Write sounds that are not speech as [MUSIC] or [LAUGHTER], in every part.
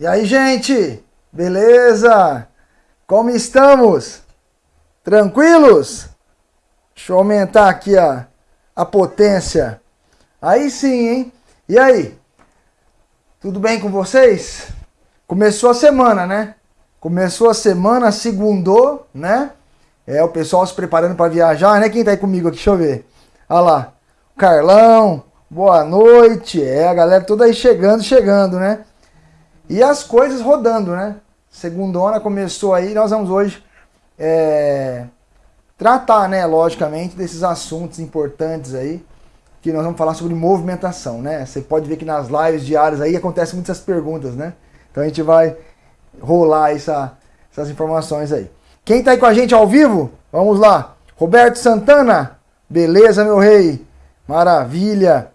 E aí, gente? Beleza? Como estamos? Tranquilos? Deixa eu aumentar aqui a, a potência. Aí sim, hein? E aí? Tudo bem com vocês? Começou a semana, né? Começou a semana, segundou, né? É, o pessoal se preparando para viajar, né? Quem tá aí comigo aqui? Deixa eu ver. Olha lá. Carlão, boa noite. É, a galera toda aí chegando, chegando, né? E as coisas rodando, né? Segundona começou aí, nós vamos hoje é, tratar, né, logicamente, desses assuntos importantes aí, que nós vamos falar sobre movimentação, né? Você pode ver que nas lives diárias aí acontecem muitas perguntas, né? Então a gente vai rolar essa, essas informações aí. Quem tá aí com a gente ao vivo? Vamos lá. Roberto Santana, beleza, meu rei? Maravilha.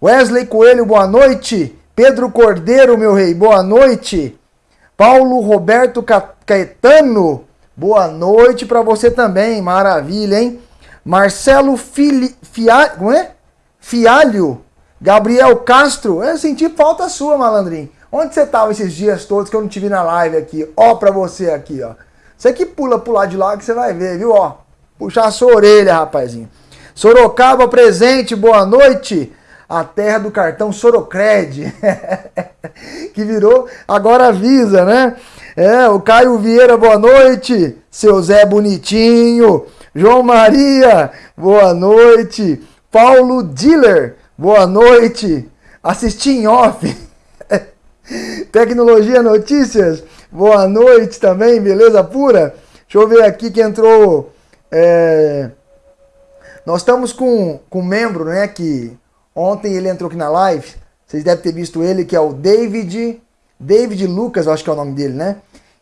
Wesley Coelho, boa noite. Pedro Cordeiro, meu rei, boa noite. Paulo Roberto Caetano, boa noite para você também, maravilha, hein? Marcelo Fili, Fia, é? Fialho, Gabriel Castro, eu senti falta sua, malandrinho. Onde você tava esses dias todos que eu não te vi na live aqui? Ó pra você aqui, ó. Você que pula pro lado de lá que você vai ver, viu? Ó, puxar a sua orelha, rapazinho. Sorocaba presente, boa noite a terra do cartão Sorocred, [LAUGHS] que virou agora Visa, né? É, o Caio Vieira, boa noite. Seu Zé Bonitinho. João Maria, boa noite. Paulo Diller, boa noite. Assisti em off. [LAUGHS] Tecnologia Notícias, boa noite também, beleza pura? Deixa eu ver aqui que entrou. É... Nós estamos com, com um membro, né, que Ontem ele entrou aqui na live, vocês devem ter visto ele, que é o David, David Lucas, eu acho que é o nome dele, né?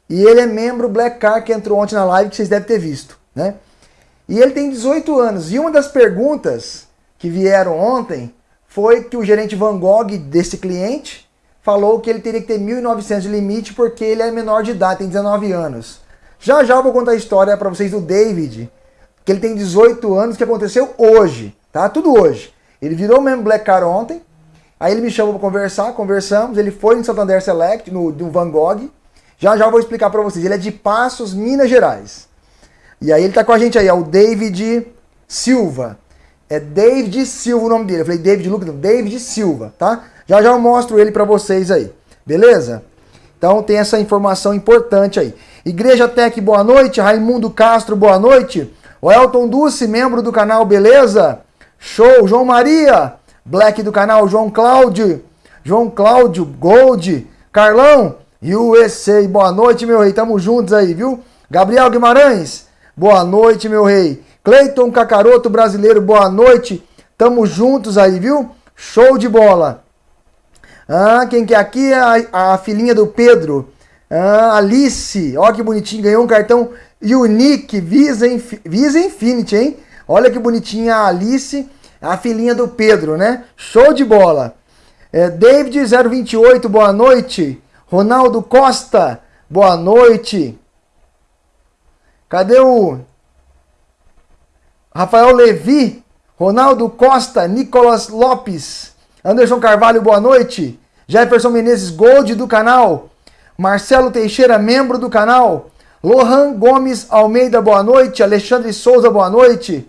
E ele é membro Black Car que entrou ontem na live, que vocês devem ter visto, né? E ele tem 18 anos. E uma das perguntas que vieram ontem foi que o gerente Van Gogh desse cliente falou que ele teria que ter 1.900 de limite porque ele é menor de idade, tem 19 anos. Já já eu vou contar a história para vocês do David, que ele tem 18 anos, que aconteceu hoje, tá? Tudo hoje. Ele virou membro Black Car ontem, aí ele me chamou para conversar, conversamos, ele foi no Santander Select, no, no Van Gogh, já já vou explicar para vocês, ele é de Passos, Minas Gerais. E aí ele tá com a gente aí, é o David Silva. É David Silva o nome dele. Eu falei David Lucas, David Silva, tá? Já já eu mostro ele para vocês aí, beleza? Então tem essa informação importante aí. Igreja Tech, boa noite. Raimundo Castro, boa noite. O Elton Dulce, membro do canal, beleza? Show, João Maria, Black do canal João Cláudio, João Cláudio, Gold, Carlão, USA, boa noite, meu rei, tamo juntos aí, viu? Gabriel Guimarães, boa noite, meu rei. Cleiton Cacaroto, brasileiro, boa noite, tamo juntos aí, viu? Show de bola. Ah, quem que é aqui? É a, a filhinha do Pedro, ah, Alice, ó que bonitinho, ganhou um cartão Unique Visa, Visa Infinity, hein? Olha que bonitinha a Alice, a filhinha do Pedro, né? Show de bola. É, David 028, boa noite. Ronaldo Costa, boa noite. Cadê o Rafael Levi, Ronaldo Costa, Nicolas Lopes, Anderson Carvalho, boa noite. Jefferson Menezes Gold do canal. Marcelo Teixeira, membro do canal. Lohan Gomes Almeida, boa noite. Alexandre Souza, boa noite.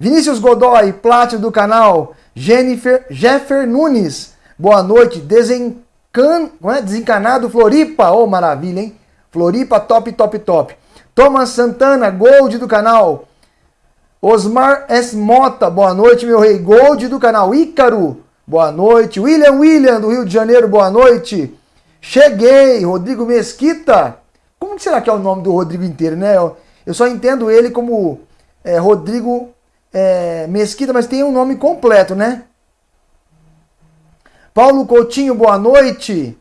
Vinícius Godoy, Plátino do canal. Jennifer, Jeffer Nunes, boa noite. Desencan, é? Desencanado Floripa, oh maravilha, hein? Floripa, top, top, top. Thomas Santana, Gold do canal. Osmar S. Mota, boa noite, meu rei. Gold do canal. Ícaro, boa noite. William William, do Rio de Janeiro, boa noite. Cheguei, Rodrigo Mesquita. Como será que é o nome do Rodrigo inteiro, né? Eu só entendo ele como é, Rodrigo é, Mesquita, mas tem um nome completo, né? Paulo Coutinho, boa noite.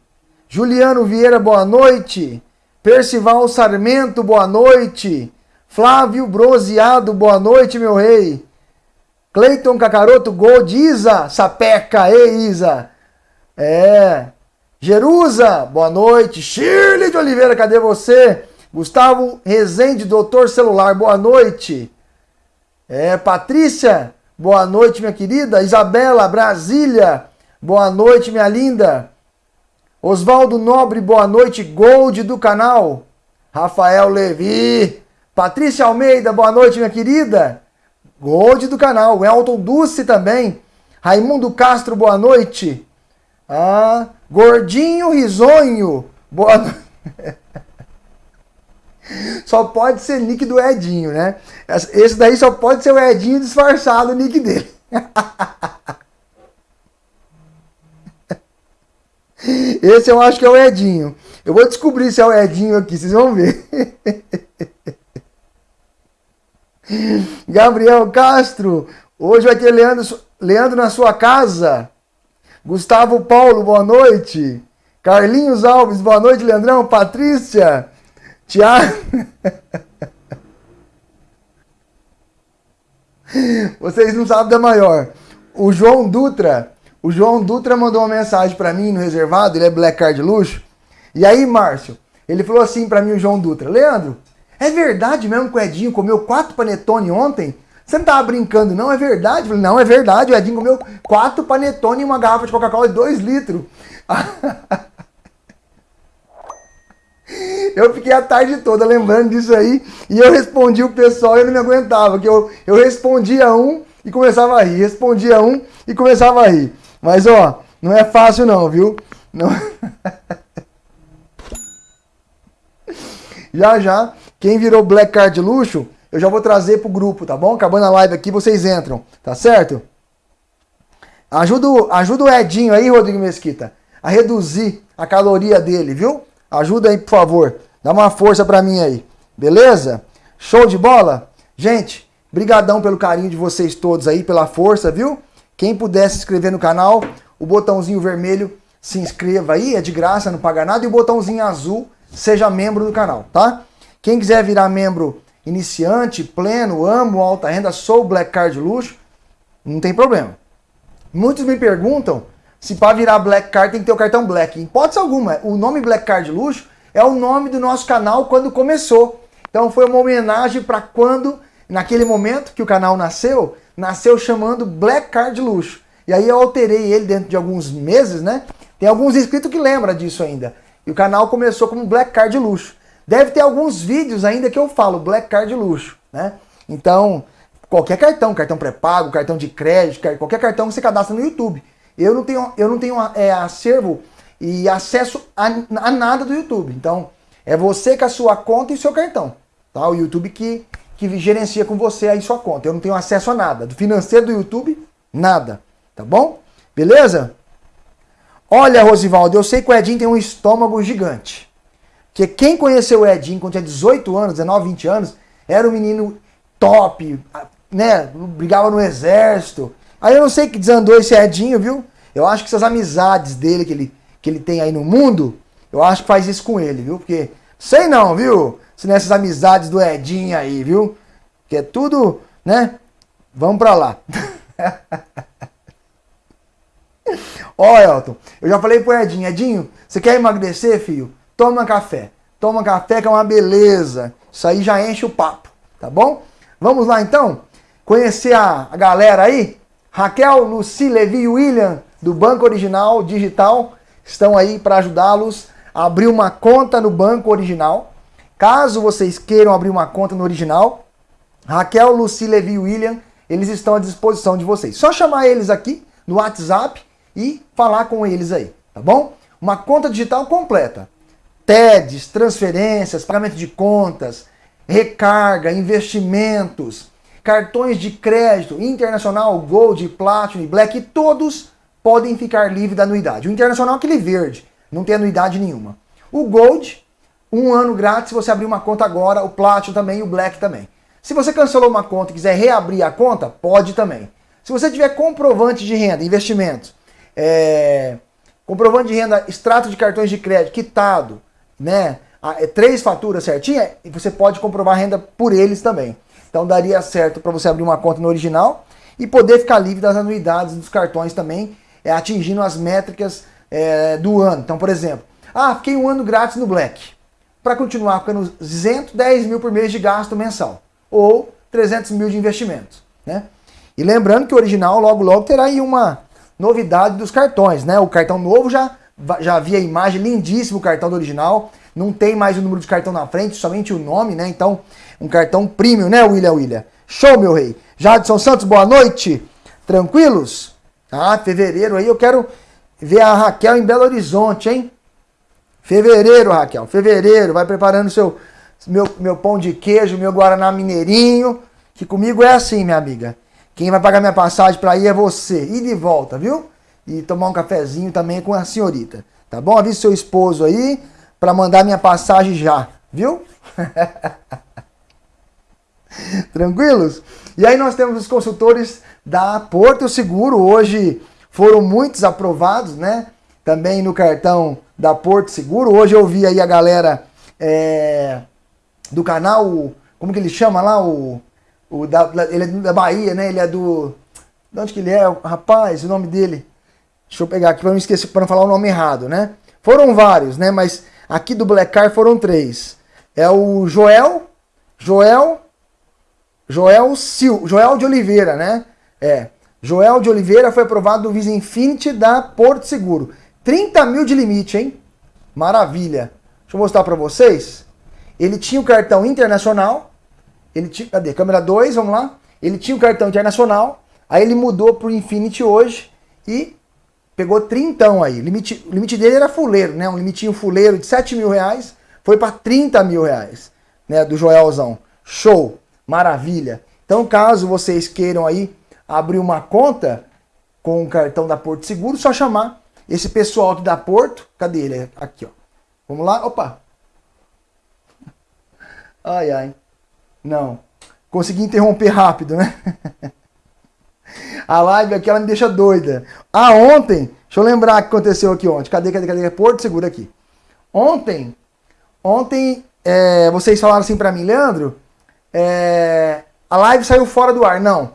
Juliano Vieira, boa noite. Percival Sarmento, boa noite. Flávio Broseado, boa noite, meu rei. Cleiton Cacaroto, Gold, Isa, Sapeca, ei Isa. É. Jerusa, boa noite. Shirley de Oliveira, cadê você? Gustavo Rezende, doutor celular, boa noite. É, Patrícia, boa noite, minha querida. Isabela, Brasília, boa noite, minha linda. Oswaldo Nobre, boa noite. Gold do canal. Rafael Levi. Patrícia Almeida, boa noite, minha querida. Gold do canal. Elton Dulce também. Raimundo Castro, boa noite. Ah, Gordinho Risonho, boa noite. [LAUGHS] Só pode ser nick do Edinho, né? Esse daí só pode ser o Edinho disfarçado, o nick dele. [LAUGHS] Esse eu acho que é o Edinho. Eu vou descobrir se é o Edinho aqui, vocês vão ver. [LAUGHS] Gabriel Castro, hoje vai ter Leandro, Leandro na sua casa. Gustavo Paulo, boa noite. Carlinhos Alves, boa noite, Leandrão. Patrícia, Tiago. Vocês não sabem da maior. O João Dutra, o João Dutra mandou uma mensagem para mim no reservado, ele é Black Card Luxo. E aí, Márcio, ele falou assim para mim, o João Dutra: Leandro, é verdade mesmo que o Edinho comeu quatro panetone ontem? Você não tava brincando, não? É verdade? Eu falei, não, é verdade. O Edinho comeu quatro panetone e uma garrafa de Coca-Cola de dois litros. [LAUGHS] Eu fiquei a tarde toda lembrando disso aí e eu respondi o pessoal e eu não me aguentava, que eu, eu respondia um e começava a rir, respondia um e começava a rir. Mas ó, não é fácil não, viu? Não... [LAUGHS] já já, quem virou Black Card luxo, eu já vou trazer pro grupo, tá bom? Acabando a live aqui, vocês entram, tá certo? Ajuda, ajuda o Edinho aí, Rodrigo Mesquita, a reduzir a caloria dele, viu? Ajuda aí, por favor. Dá uma força para mim aí. Beleza? Show de bola? Gente, brigadão pelo carinho de vocês todos aí, pela força, viu? Quem puder se inscrever no canal, o botãozinho vermelho, se inscreva aí, é de graça, não paga nada. E o botãozinho azul, seja membro do canal, tá? Quem quiser virar membro iniciante, pleno, amo alta renda, sou Black Card Luxo, não tem problema. Muitos me perguntam se para virar Black Card tem que ter o cartão Black. Em hipótese alguma, o nome Black Card Luxo é o nome do nosso canal quando começou. Então foi uma homenagem para quando, naquele momento que o canal nasceu, nasceu chamando Black Card Luxo. E aí eu alterei ele dentro de alguns meses, né? Tem alguns inscritos que lembram disso ainda. E o canal começou como Black Card Luxo. Deve ter alguns vídeos ainda que eu falo Black Card Luxo, né? Então, qualquer cartão, cartão pré-pago, cartão de crédito, qualquer cartão que você cadastra no YouTube. Eu não tenho, eu não tenho é, acervo e acesso a, a, nada do YouTube. Então, é você com a sua conta e seu cartão. Tá? O YouTube que, que gerencia com você aí sua conta. Eu não tenho acesso a nada. Do financeiro do YouTube, nada. Tá bom? Beleza? Olha, Rosivaldo, eu sei que o Edinho tem um estômago gigante. Porque quem conheceu o Edinho quando tinha 18 anos, 19, 20 anos, era um menino top, né? Brigava no exército, Aí eu não sei que desandou esse Edinho, viu? Eu acho que essas amizades dele que ele, que ele tem aí no mundo, eu acho que faz isso com ele, viu? Porque, sei não, viu? Se nessas amizades do Edinho aí, viu? Que é tudo, né? Vamos pra lá. [LAUGHS] Ó, Elton, eu já falei pro Edinho, Edinho, você quer emagrecer, filho? Toma café. Toma café que é uma beleza. Isso aí já enche o papo, tá bom? Vamos lá então? Conhecer a, a galera aí? Raquel, Luci, Levi William, do Banco Original Digital, estão aí para ajudá-los a abrir uma conta no Banco Original. Caso vocês queiram abrir uma conta no Original, Raquel, Luci, Levi e William, eles estão à disposição de vocês. Só chamar eles aqui no WhatsApp e falar com eles aí, tá bom? Uma conta digital completa. TEDs, transferências, pagamento de contas, recarga, investimentos, cartões de crédito internacional, Gold, Platinum e Black, todos podem ficar livres da anuidade. O internacional é aquele verde, não tem anuidade nenhuma. O Gold, um ano grátis você abrir uma conta agora, o Platinum também e o Black também. Se você cancelou uma conta e quiser reabrir a conta, pode também. Se você tiver comprovante de renda, investimentos, é, comprovante de renda, extrato de cartões de crédito, quitado, né, é, três faturas certinha, você pode comprovar renda por eles também. Então daria certo para você abrir uma conta no original e poder ficar livre das anuidades dos cartões também, é, atingindo as métricas é, do ano. Então, por exemplo, ah, fiquei um ano grátis no Black. Para continuar ficando isento, 10 mil por mês de gasto mensal. Ou 300 mil de investimentos. Né? E lembrando que o original logo logo terá aí uma novidade dos cartões. Né? O cartão novo já já vi a imagem, lindíssimo o cartão do original. Não tem mais o número de cartão na frente, somente o nome, né? Então, um cartão premium, né, William William? Show, meu rei. Jadson Santos, boa noite. Tranquilos? Ah, fevereiro aí eu quero ver a Raquel em Belo Horizonte, hein? Fevereiro, Raquel. Fevereiro, vai preparando seu meu, meu pão de queijo, meu guaraná mineirinho, que comigo é assim, minha amiga. Quem vai pagar minha passagem para ir é você. E de volta, viu? E tomar um cafezinho também com a senhorita. Tá bom? Avise seu esposo aí para mandar minha passagem já, viu? [LAUGHS] [LAUGHS] Tranquilos? E aí nós temos os consultores da Porto Seguro. Hoje foram muitos aprovados, né? Também no cartão da Porto Seguro. Hoje eu vi aí a galera é, do canal, como que ele chama lá? O, o da, ele é da Bahia, né? Ele é do. De onde que ele é? Rapaz, o nome dele. Deixa eu pegar aqui para não esquecer, para não falar o nome errado, né? Foram vários, né? Mas aqui do Black Car foram três. É o Joel, Joel, Joel Sil, Joel de Oliveira, né? É. Joel de Oliveira foi aprovado do Visa Infinity da Porto Seguro. 30 mil de limite, hein? Maravilha. Deixa eu mostrar para vocês. Ele tinha o cartão internacional. Ele tinha, cadê? Câmera 2, vamos lá. Ele tinha o cartão internacional. Aí ele mudou pro Infinity hoje e pegou trintão aí. O limite, o limite dele era fuleiro, né? Um limitinho fuleiro de 7 mil reais. Foi para 30 mil reais, né? Do Joelzão. Show! Maravilha! Então, caso vocês queiram aí abrir uma conta com o cartão da Porto Seguro, só chamar esse pessoal aqui da Porto. Cadê ele? Aqui, ó. Vamos lá. Opa! [LAUGHS] Ai, ai. Não. Consegui interromper rápido, né? [LAUGHS] A live aqui ela me deixa doida. Ah, ontem, deixa eu lembrar o que aconteceu aqui ontem. Cadê, cadê, cadê? Porto Seguro aqui. Ontem, ontem, é, vocês falaram assim para mim, Leandro, é, a live saiu fora do ar. Não.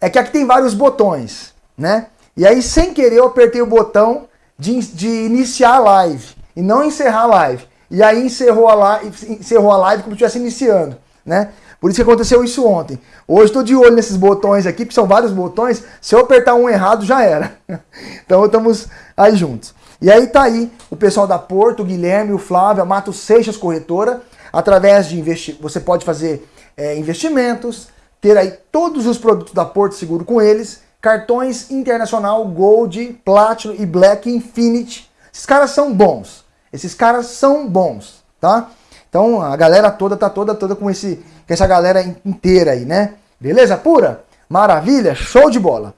É que aqui tem vários botões, né? E aí, sem querer, eu apertei o botão de, de iniciar a live e não encerrar a live. E aí encerrou a live, encerrou a live como se estivesse iniciando, né? Por isso que aconteceu isso ontem. Hoje estou de olho nesses botões aqui, que são vários botões. Se eu apertar um errado, já era. [LAUGHS] então estamos aí juntos. E aí tá aí o pessoal da Porto, o Guilherme, o Flávio, a Mato Seixas Corretora. Através de investir, você pode fazer é, investimentos, ter aí todos os produtos da Porto Seguro com eles, cartões internacional, Gold, Platinum e Black Infinity. Esses caras são bons. Esses caras são bons, tá? Então a galera toda tá toda toda com esse com essa galera inteira aí, né? Beleza pura? Maravilha, show de bola.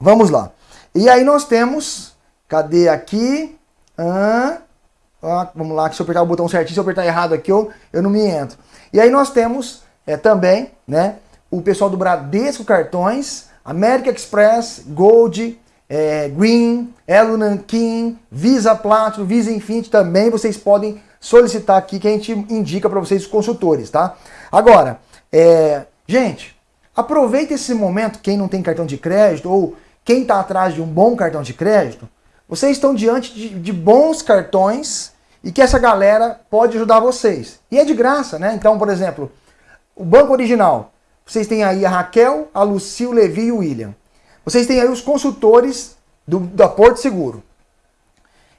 Vamos lá. E aí nós temos, cadê aqui? Ah, vamos lá, se eu apertar o botão certinho, se eu apertar errado aqui, eu, eu não me entro. E aí nós temos é, também, né, o pessoal do Bradesco Cartões, América Express, Gold, é, Green, Elo Nankin, Visa Platinum, Visa Infinity também vocês podem solicitar aqui que a gente indica para vocês os consultores, tá? Agora, é, gente, aproveita esse momento, quem não tem cartão de crédito ou quem está atrás de um bom cartão de crédito, vocês estão diante de, de bons cartões e que essa galera pode ajudar vocês. E é de graça, né? Então, por exemplo, o banco original, vocês têm aí a Raquel, a Lucy, o Levi e o William. Vocês têm aí os consultores do, da Porto Seguro.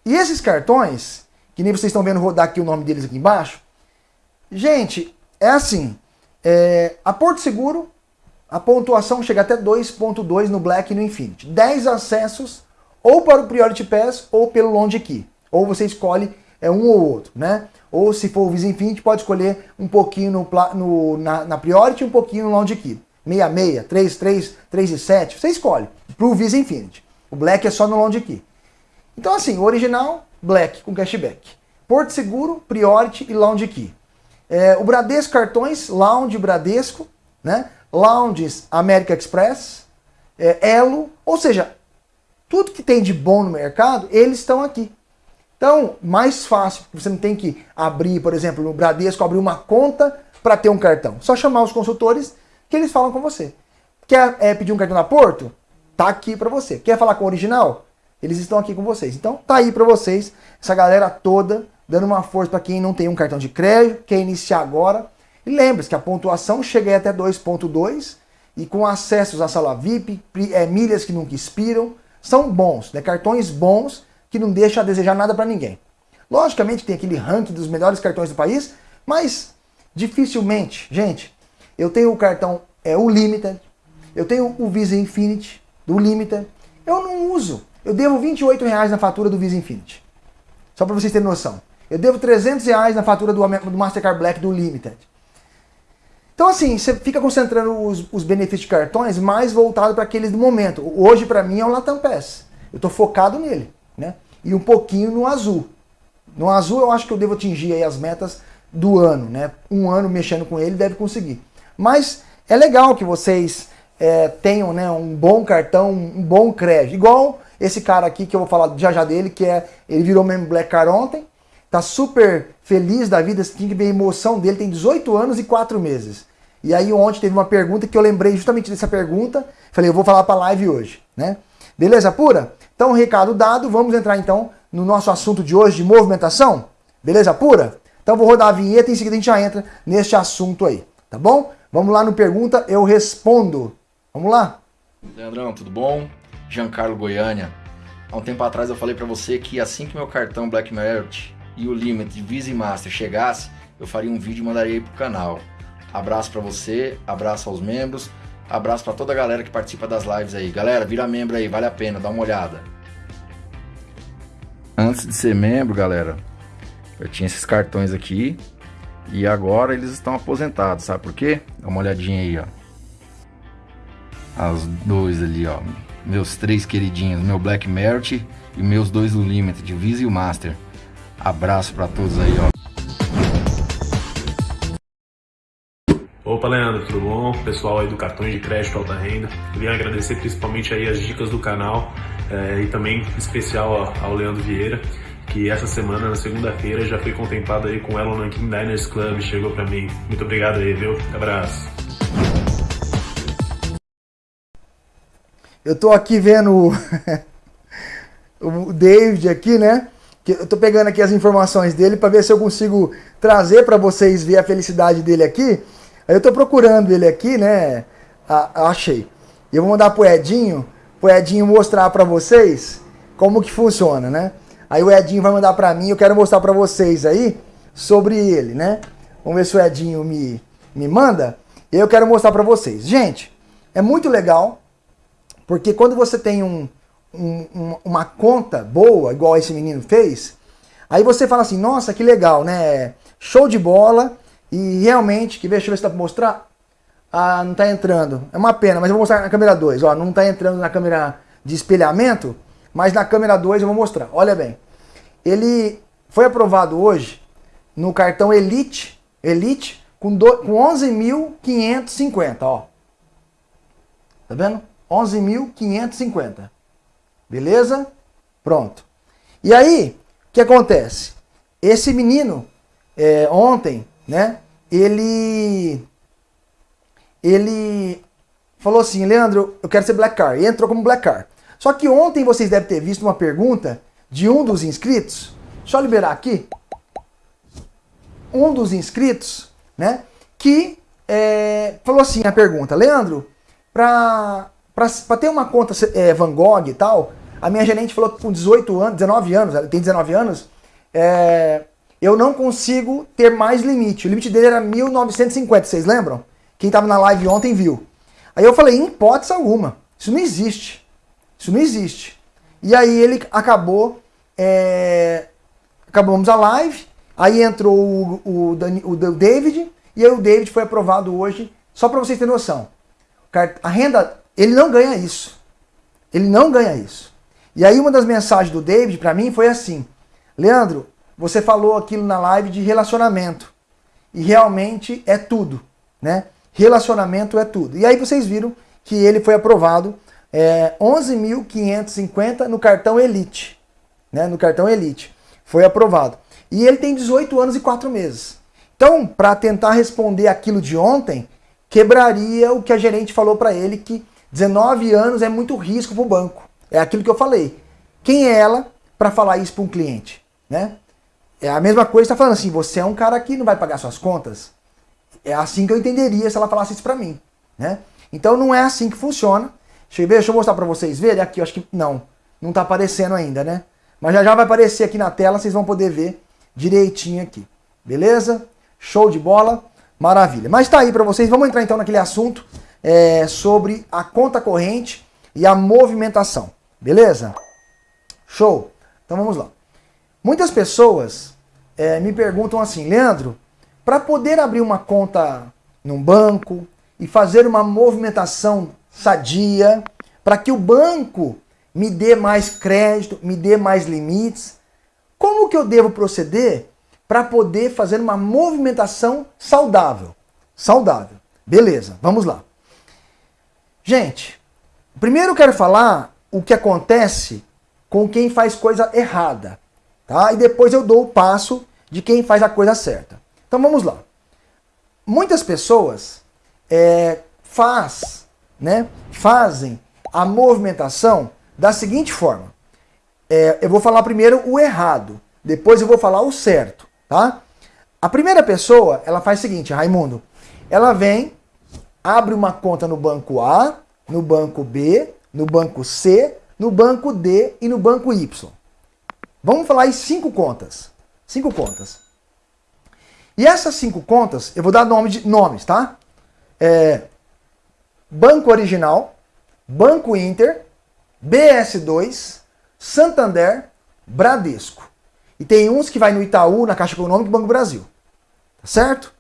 E esses cartões, que nem vocês estão vendo rodar aqui o nome deles aqui embaixo, gente, é assim, é, a Porto Seguro, a pontuação chega até 2.2 no Black e no Infinity. 10 acessos ou para o Priority Pass ou pelo Lounge Key. Ou você escolhe é, um ou outro, né? Ou se for o Visa Infinity, pode escolher um pouquinho no, no na, na Priority e um pouquinho no Lounge Key. 66, 33, 3 e 7, você escolhe. Pro Visa Infinity. O Black é só no Lounge Key. Então assim, o original, Black com cashback. Porto Seguro, Priority e Lounge Key. É, o Bradesco Cartões, Lounge Bradesco, né? Lounges América Express, é, Elo, ou seja, tudo que tem de bom no mercado, eles estão aqui. Então, mais fácil, você não tem que abrir, por exemplo, no Bradesco, abrir uma conta para ter um cartão. Só chamar os consultores que eles falam com você. Quer é, pedir um cartão na Porto? Tá aqui para você. Quer falar com o original? Eles estão aqui com vocês. Então tá aí para vocês, essa galera toda, dando uma força para quem não tem um cartão de crédito, quer iniciar agora. E lembre-se que a pontuação chega até 2.2 e com acessos à sala VIP, é, milhas que nunca expiram, são bons, né? cartões bons que não deixa a desejar nada para ninguém. Logicamente tem aquele ranking dos melhores cartões do país, mas dificilmente, gente, eu tenho o cartão é o Limited, eu tenho o Visa Infinity do Limited, eu não uso. Eu devo 28 reais na fatura do Visa Infinity. Só para vocês terem noção. Eu devo 300 reais na fatura do, do Mastercard Black do Limited. Então, assim, você fica concentrando os, os benefícios de cartões mais voltado para aqueles do momento. Hoje, para mim, é o Latam Pass. Eu estou focado nele, né? E um pouquinho no azul. No azul, eu acho que eu devo atingir aí as metas do ano, né? Um ano mexendo com ele, deve conseguir. Mas é legal que vocês é, tenham né, um bom cartão, um bom crédito. Igual esse cara aqui, que eu vou falar já já dele, que é ele virou membro Black Card ontem, tá super feliz da vida, você tinha que ver a emoção dele, tem 18 anos e 4 meses. E aí ontem teve uma pergunta que eu lembrei justamente dessa pergunta, falei, eu vou falar para live hoje, né? Beleza pura? Então, recado dado, vamos entrar então no nosso assunto de hoje de movimentação? Beleza pura? Então vou rodar a vinheta e em seguida a gente já entra neste assunto aí, tá bom? Vamos lá no pergunta, eu respondo. Vamos lá? Leandrão, tudo bom? Giancarlo Goiânia. Há um tempo atrás eu falei para você que assim que meu cartão Black Merit e o Limit Visa e Master chegasse, eu faria um vídeo e mandaria aí pro canal. Abraço para você, abraço aos membros, abraço para toda a galera que participa das lives aí. Galera, vira membro aí, vale a pena, dá uma olhada. Antes de ser membro, galera, eu tinha esses cartões aqui e agora eles estão aposentados, sabe por quê? Dá uma olhadinha aí, ó. As dois ali, ó. Meus três queridinhos, meu Black Merit e meus dois do Limited, o Visa e o Master. Abraço para todos aí, ó. Opa, Leandro, tudo bom? Pessoal aí do Cartões de Crédito Alta Renda. Queria agradecer principalmente aí as dicas do canal é, e também especial ao Leandro Vieira, que essa semana, na segunda-feira, já foi contemplado aí com o Elon Nankin Diners Club, chegou para mim. Muito obrigado aí, viu? Abraço. Eu tô aqui vendo o [LAUGHS] David aqui, né? Eu tô pegando aqui as informações dele para ver se eu consigo trazer para vocês ver a felicidade dele aqui. Aí eu tô procurando ele aqui, né? Ah, achei. Eu vou mandar pro Edinho, pro Edinho mostrar para vocês como que funciona, né? Aí o Edinho vai mandar para mim, eu quero mostrar para vocês aí sobre ele, né? Vamos ver se o Edinho me, me manda. Eu quero mostrar para vocês. Gente, é muito legal, porque quando você tem um, um, uma conta boa, igual esse menino fez, aí você fala assim, nossa, que legal, né? Show de bola, e realmente, que deixa eu ver se dá pra mostrar. Ah, não tá entrando. É uma pena, mas eu vou mostrar na câmera 2. Ó, não tá entrando na câmera de espelhamento, mas na câmera 2 eu vou mostrar. Olha bem. Ele foi aprovado hoje no cartão Elite, Elite com, com 11.550, ó. Tá vendo? 11.550. Beleza? Pronto. E aí, o que acontece? Esse menino, é, ontem, né? Ele ele falou assim, Leandro, eu quero ser Black Car. E entrou como Black Car. Só que ontem vocês devem ter visto uma pergunta de um dos inscritos. Deixa eu liberar aqui. Um dos inscritos, né? Que é, falou assim a pergunta, Leandro, para ter uma conta é, Van Gogh e tal, a minha gerente falou que com 18 anos, 19 anos, ela tem 19 anos, é, eu não consigo ter mais limite. O limite dele era 1950, vocês lembram? Quem estava na live ontem viu. Aí eu falei, em hipótese alguma, isso não existe. Isso não existe. E aí ele acabou, é... acabamos a live, aí entrou o, o, o, David, e aí o David foi aprovado hoje, só para vocês terem noção. A renda, ele não ganha isso. Ele não ganha isso. E aí uma das mensagens do David para mim foi assim, Leandro, você falou aquilo na live de relacionamento. E realmente é tudo, né? Relacionamento é tudo. E aí vocês viram que ele foi aprovado é, 11.550 no cartão Elite. Né? No cartão Elite. Foi aprovado. E ele tem 18 anos e 4 meses. Então, para tentar responder aquilo de ontem, quebraria o que a gerente falou para ele, que 19 anos é muito risco para o banco. É aquilo que eu falei. Quem é ela para falar isso para um cliente? Né? É a mesma coisa que está falando assim, você é um cara que não vai pagar suas contas. É assim que eu entenderia se ela falasse isso para mim, né? Então não é assim que funciona. Deixa eu, ver, deixa eu mostrar para vocês verem aqui, eu acho que não, não está aparecendo ainda, né? mas já já vai aparecer aqui na tela, vocês vão poder ver direitinho aqui. Beleza? Show de bola? Maravilha. Mas tá aí para vocês. Vamos entrar então naquele assunto é, sobre a conta corrente e a movimentação. Beleza? Show. Então vamos lá. Muitas pessoas é, me perguntam assim, Leandro, para poder abrir uma conta num banco e fazer uma movimentação sadia, para que o banco me dê mais crédito, me dê mais limites, como que eu devo proceder para poder fazer uma movimentação saudável? Saudável. Beleza, vamos lá. Gente, primeiro eu quero falar o que acontece com quem faz coisa errada, tá? E depois eu dou o passo de quem faz a coisa certa. Então vamos lá. Muitas pessoas é, faz, né, fazem a movimentação da seguinte forma. É, eu vou falar primeiro o errado, depois eu vou falar o certo, tá? A primeira pessoa, ela faz o seguinte, Raimundo, ela vem, abre uma conta no banco A, no banco B, no banco C, no banco D e no banco Y. Vamos falar em cinco contas. Cinco contas. E essas cinco contas, eu vou dar nome de nomes, tá? É, Banco Original, Banco Inter, BS2, Santander, Bradesco. E tem uns que vai no Itaú, na Caixa Econômica e Banco Brasil. Tá certo?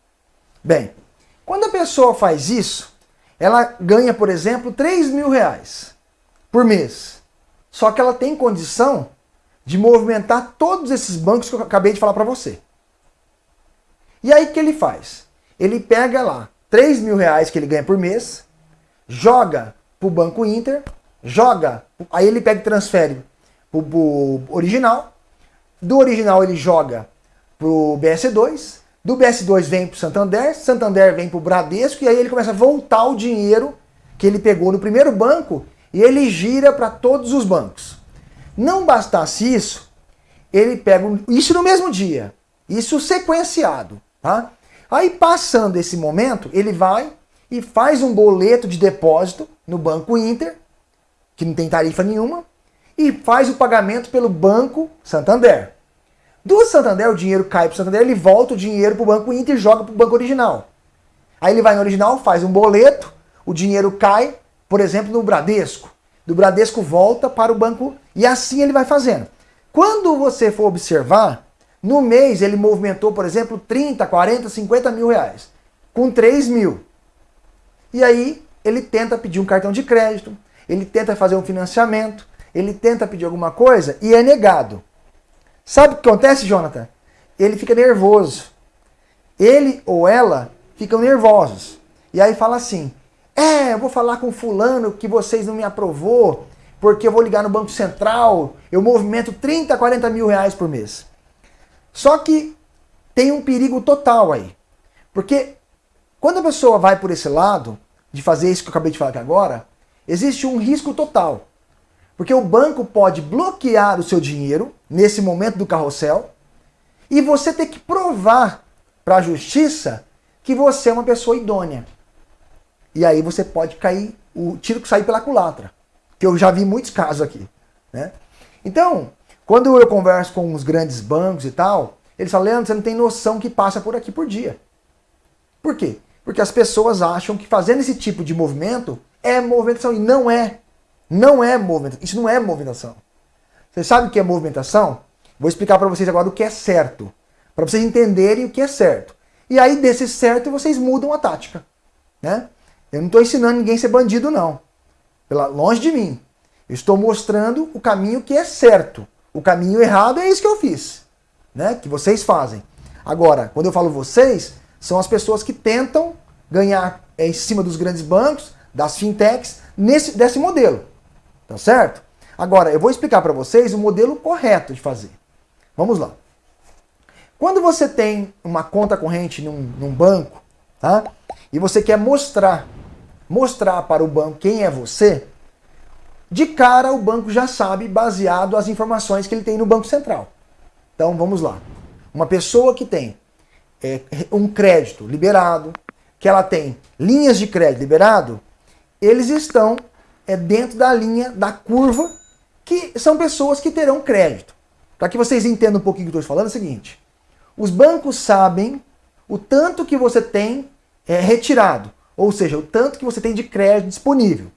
Bem, quando a pessoa faz isso, ela ganha, por exemplo, 3 mil reais por mês. Só que ela tem condição de movimentar todos esses bancos que eu acabei de falar para você. E aí o que ele faz? Ele pega lá 3 mil reais que ele ganha por mês, joga para o Banco Inter, joga, aí ele pega e transfere para o original, do original ele joga para o BS2, do BS2 vem para o Santander, Santander vem para o Bradesco, e aí ele começa a voltar o dinheiro que ele pegou no primeiro banco e ele gira para todos os bancos. Não bastasse isso, ele pega isso no mesmo dia, isso sequenciado, tá? Aí passando esse momento, ele vai e faz um boleto de depósito no Banco Inter, que não tem tarifa nenhuma, e faz o pagamento pelo Banco Santander. Do Santander, o dinheiro cai para o Santander, ele volta o dinheiro para o Banco Inter e joga para o banco original. Aí ele vai no original, faz um boleto, o dinheiro cai, por exemplo, no Bradesco. Do Bradesco volta para o banco e assim ele vai fazendo. Quando você for observar, no mês ele movimentou, por exemplo, 30, 40, 50 mil reais. Com 3 mil. E aí ele tenta pedir um cartão de crédito, ele tenta fazer um financiamento, ele tenta pedir alguma coisa e é negado. Sabe o que acontece, Jonathan? Ele fica nervoso. Ele ou ela ficam nervosos. E aí fala assim: É, eu vou falar com fulano que vocês não me aprovou, porque eu vou ligar no Banco Central, eu movimento 30, 40 mil reais por mês. Só que tem um perigo total aí. Porque quando a pessoa vai por esse lado, de fazer isso que eu acabei de falar aqui agora, existe um risco total. Porque o banco pode bloquear o seu dinheiro nesse momento do carrossel e você ter que provar para a justiça que você é uma pessoa idônea. E aí você pode cair, o tiro que sair pela culatra. Que eu já vi muitos casos aqui. Né? Então, quando eu converso com os grandes bancos e tal, eles falam, Leandro, você não tem noção que passa por aqui por dia. Por quê? Porque as pessoas acham que fazendo esse tipo de movimento é movimentação. E não é. Não é movimentação. Isso não é movimentação. Você sabe o que é movimentação? Vou explicar para vocês agora o que é certo. Para vocês entenderem o que é certo. E aí, desse certo, vocês mudam a tática. Né? Eu não estou ensinando ninguém a ser bandido, não. Pela, longe de mim. Eu estou mostrando o caminho que é certo. O caminho errado é isso que eu fiz. Né? Que vocês fazem. Agora, quando eu falo vocês, são as pessoas que tentam ganhar é, em cima dos grandes bancos, das fintechs, nesse, desse modelo. Tá certo? Agora, eu vou explicar para vocês o modelo correto de fazer. Vamos lá. Quando você tem uma conta corrente num, num banco, tá? E você quer mostrar, mostrar para o banco quem é você, de cara o banco já sabe baseado as informações que ele tem no Banco Central. Então vamos lá. Uma pessoa que tem é, um crédito liberado, que ela tem linhas de crédito liberado, eles estão é, dentro da linha da curva, que são pessoas que terão crédito. para que vocês entendam um pouquinho o que eu estou falando, é o seguinte. Os bancos sabem o tanto que você tem é, retirado, ou seja, o tanto que você tem de crédito disponível.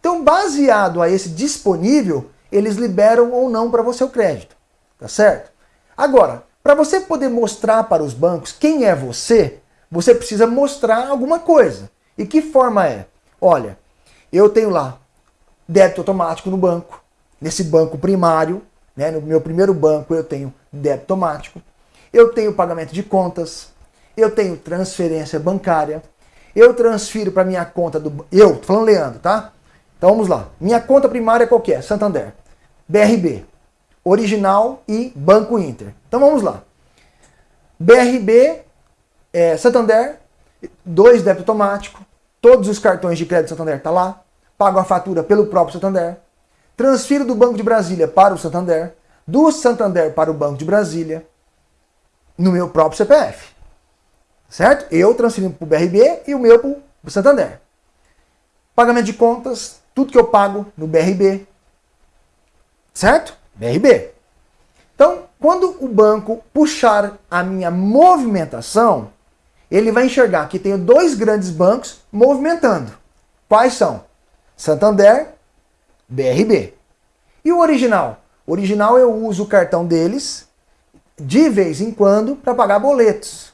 Então, baseado a esse disponível, eles liberam ou não para você o crédito. Tá certo? Agora, para você poder mostrar para os bancos quem é você, você precisa mostrar alguma coisa. E que forma é? Olha, eu tenho lá débito automático no banco, nesse banco primário, né, no meu primeiro banco eu tenho débito automático, eu tenho pagamento de contas, eu tenho transferência bancária, eu transfiro para minha conta do... Eu, tô falando Leandro, tá? Então vamos lá. Minha conta primária é qual que é? Santander. BRB. Original e Banco Inter. Então vamos lá. BRB, é, Santander, dois débito automático, todos os cartões de crédito Santander tá lá, pago a fatura pelo próprio Santander, transfiro do Banco de Brasília para o Santander, do Santander para o Banco de Brasília, no meu próprio CPF. Certo? Eu transferindo para o BRB e o meu para o Santander. Pagamento de contas, tudo que eu pago no BRB. Certo? BRB. Então, quando o banco puxar a minha movimentação, ele vai enxergar que tenho dois grandes bancos movimentando. Quais são? Santander, BRB. E o original? O original eu uso o cartão deles de vez em quando para pagar boletos.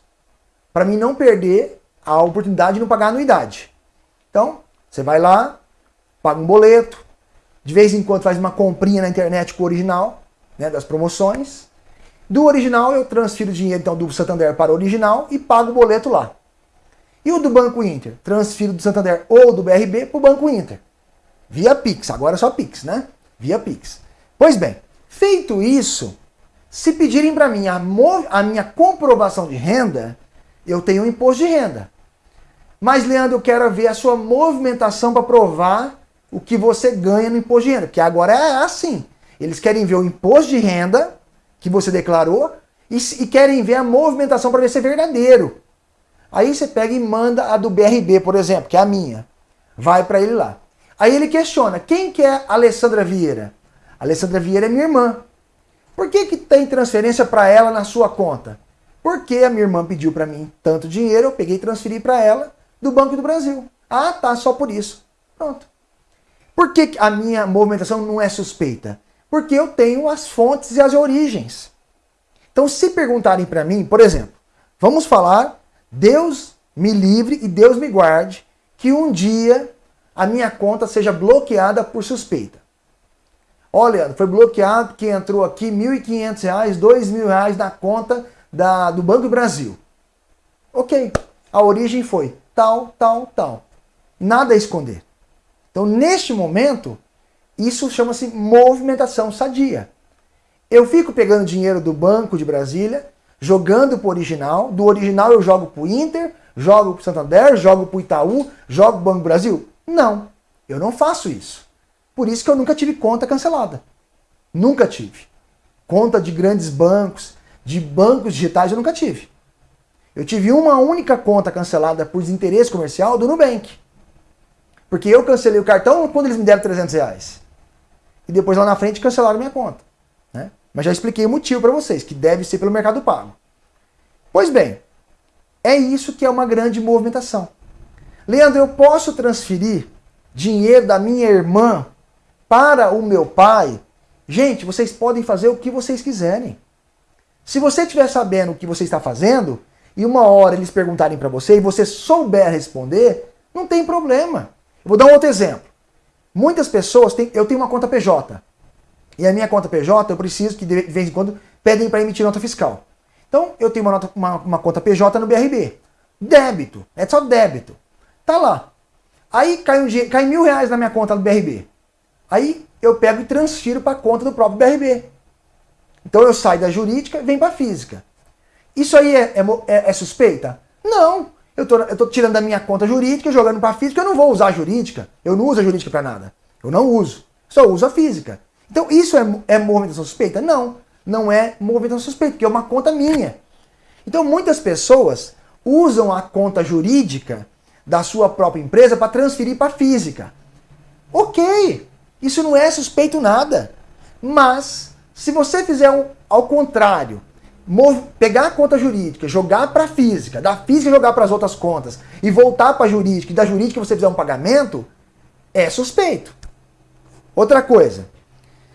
Para mim não perder a oportunidade de não pagar anuidade. Então, você vai lá, paga um boleto, de vez em quando faz uma comprinha na internet com o original, né, das promoções. Do original eu transfiro dinheiro então do Santander para o original e pago o boleto lá. E o do Banco Inter? Transfiro do Santander ou do BRB para o Banco Inter. Via Pix, agora é só Pix, né? Via Pix. Pois bem, feito isso, se pedirem para mim a, a minha comprovação de renda, eu tenho um imposto de renda. Mas, Leandro, eu quero ver a sua movimentação para provar o que você ganha no imposto de renda. Porque agora é assim. Eles querem ver o imposto de renda que você declarou e, e querem ver a movimentação para ver se é verdadeiro. Aí você pega e manda a do BRB, por exemplo, que é a minha. Vai para ele lá. Aí ele questiona, quem que é a Alessandra Vieira? A Alessandra Vieira é minha irmã. Por que, que tem transferência para ela na sua conta? Porque a minha irmã pediu para mim tanto dinheiro, eu peguei e transferi para ela do Banco do Brasil. Ah, tá, só por isso. Pronto. Por que a minha movimentação não é suspeita? Porque eu tenho as fontes e as origens. Então, se perguntarem para mim, por exemplo, vamos falar, Deus me livre e Deus me guarde, que um dia a minha conta seja bloqueada por suspeita. Olha, foi bloqueado que entrou aqui R$ 1.500, R$ 2.000 na conta da, do Banco do Brasil. Ok, a origem foi tal, tal, tal. Nada a esconder. Então, neste momento, isso chama-se movimentação sadia. Eu fico pegando dinheiro do Banco de Brasília, jogando para o original, do original eu jogo para o Inter, jogo para o Santander, jogo para o Itaú, jogo para o Banco do Brasil. Não, eu não faço isso. Por isso que eu nunca tive conta cancelada. Nunca tive. Conta de grandes bancos, de bancos digitais, eu nunca tive. Eu tive uma única conta cancelada por desinteresse comercial do Nubank. Porque eu cancelei o cartão quando eles me deram 300 reais. E depois lá na frente cancelaram minha conta. Né? Mas já expliquei o motivo para vocês, que deve ser pelo mercado pago. Pois bem, é isso que é uma grande movimentação. Leandro, eu posso transferir dinheiro da minha irmã para o meu pai? Gente, vocês podem fazer o que vocês quiserem. Se você estiver sabendo o que você está fazendo, e uma hora eles perguntarem para você e você souber responder, não tem problema. Eu vou dar um outro exemplo. Muitas pessoas têm. Eu tenho uma conta PJ. E a minha conta PJ, eu preciso que de vez em quando pedem para emitir nota fiscal. Então, eu tenho uma, nota, uma, uma conta PJ no BRB. Débito. É só débito. Tá lá. Aí cai, um, cai mil reais na minha conta do BRB. Aí eu pego e transfiro para a conta do próprio BRB. Então eu saio da jurídica e venho para a física. Isso aí é, é, é, é suspeita? Não. Eu tô, tô tirando da minha conta jurídica, jogando para física, eu não vou usar a jurídica. Eu não uso a jurídica para nada. Eu não uso. Só uso a física. Então isso é, é movimentação suspeita? Não. Não é movimentação suspeita, porque é uma conta minha. Então muitas pessoas usam a conta jurídica da sua própria empresa para transferir para física. Ok, isso não é suspeito nada. Mas Se você fizer um, ao contrário, pegar a conta jurídica, jogar para a física, da física jogar para as outras contas e voltar para a jurídica e da jurídica você fizer um pagamento, é suspeito. Outra coisa,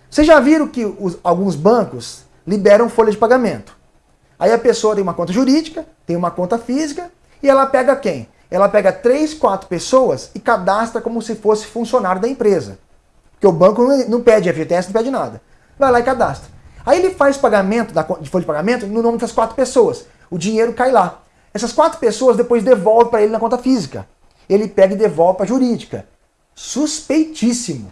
vocês já viram que os, alguns bancos liberam folha de pagamento. Aí a pessoa tem uma conta jurídica, tem uma conta física e ela pega quem? Ela pega três, quatro pessoas e cadastra como se fosse funcionário da empresa. Porque o banco não pede FGTS, não pede nada. Vai lá e cadastra. Aí ele faz pagamento de folha de pagamento no nome das quatro pessoas. O dinheiro cai lá. Essas quatro pessoas depois devolvem para ele na conta física. Ele pega e devolve para a jurídica. Suspeitíssimo.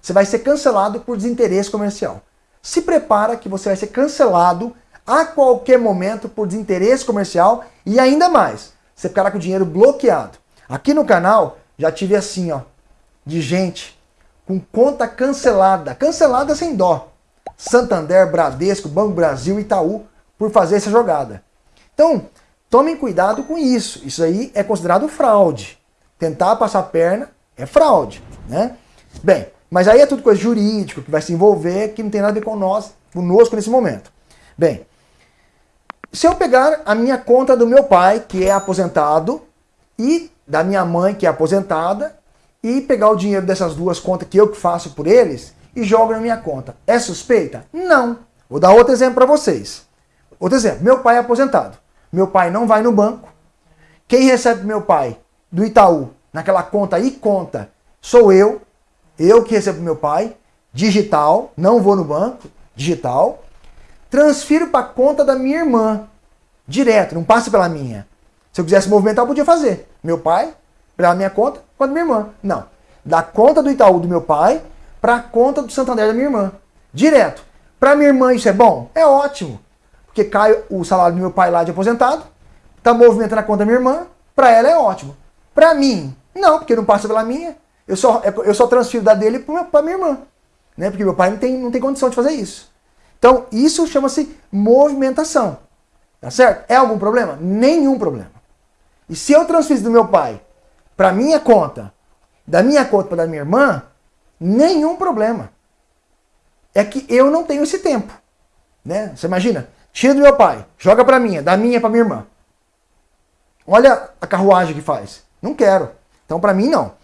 Você vai ser cancelado por desinteresse comercial. Se prepara que você vai ser cancelado a qualquer momento por desinteresse comercial e ainda mais, você ficará com o dinheiro bloqueado. Aqui no canal já tive assim, ó, de gente com conta cancelada, cancelada sem dó. Santander, Bradesco, Banco Brasil, Itaú, por fazer essa jogada. Então, tomem cuidado com isso. Isso aí é considerado fraude. Tentar passar a perna é fraude, né? Bem, mas aí é tudo coisa jurídica, que vai se envolver, que não tem nada a ver com nós, conosco nesse momento. Bem, se eu pegar a minha conta do meu pai, que é aposentado, e da minha mãe, que é aposentada, e pegar o dinheiro dessas duas contas que eu que faço por eles, e jogo na minha conta. É suspeita? Não. Vou dar outro exemplo para vocês. Outro exemplo, meu pai é aposentado. Meu pai não vai no banco. Quem recebe meu pai do Itaú, naquela conta e conta, sou eu. Eu que recebo meu pai, digital, não vou no banco, digital. Transfiro para a conta da minha irmã, direto, não passa pela minha. Se eu quisesse movimentar, eu podia fazer. Meu pai, pela minha conta, com a minha irmã. Não. Da conta do Itaú do meu pai, para a conta do Santander da minha irmã. Direto. Para minha irmã isso é bom? É ótimo. Porque cai o salário do meu pai lá de aposentado, está movimentando a conta da minha irmã, para ela é ótimo. Para mim, não, porque não passa pela minha. Eu só, eu só transfiro da dele para minha irmã. Né? Porque meu pai não tem, não tem condição de fazer isso. Então, isso chama-se movimentação. Tá certo? É algum problema? Nenhum problema. E se eu transferir do meu pai para minha conta, da minha conta para da minha irmã, Nenhum problema. É que eu não tenho esse tempo. Né? Você imagina? Tira do meu pai, joga para minha, da minha para minha irmã. Olha a carruagem que faz. Não quero. Então para mim não.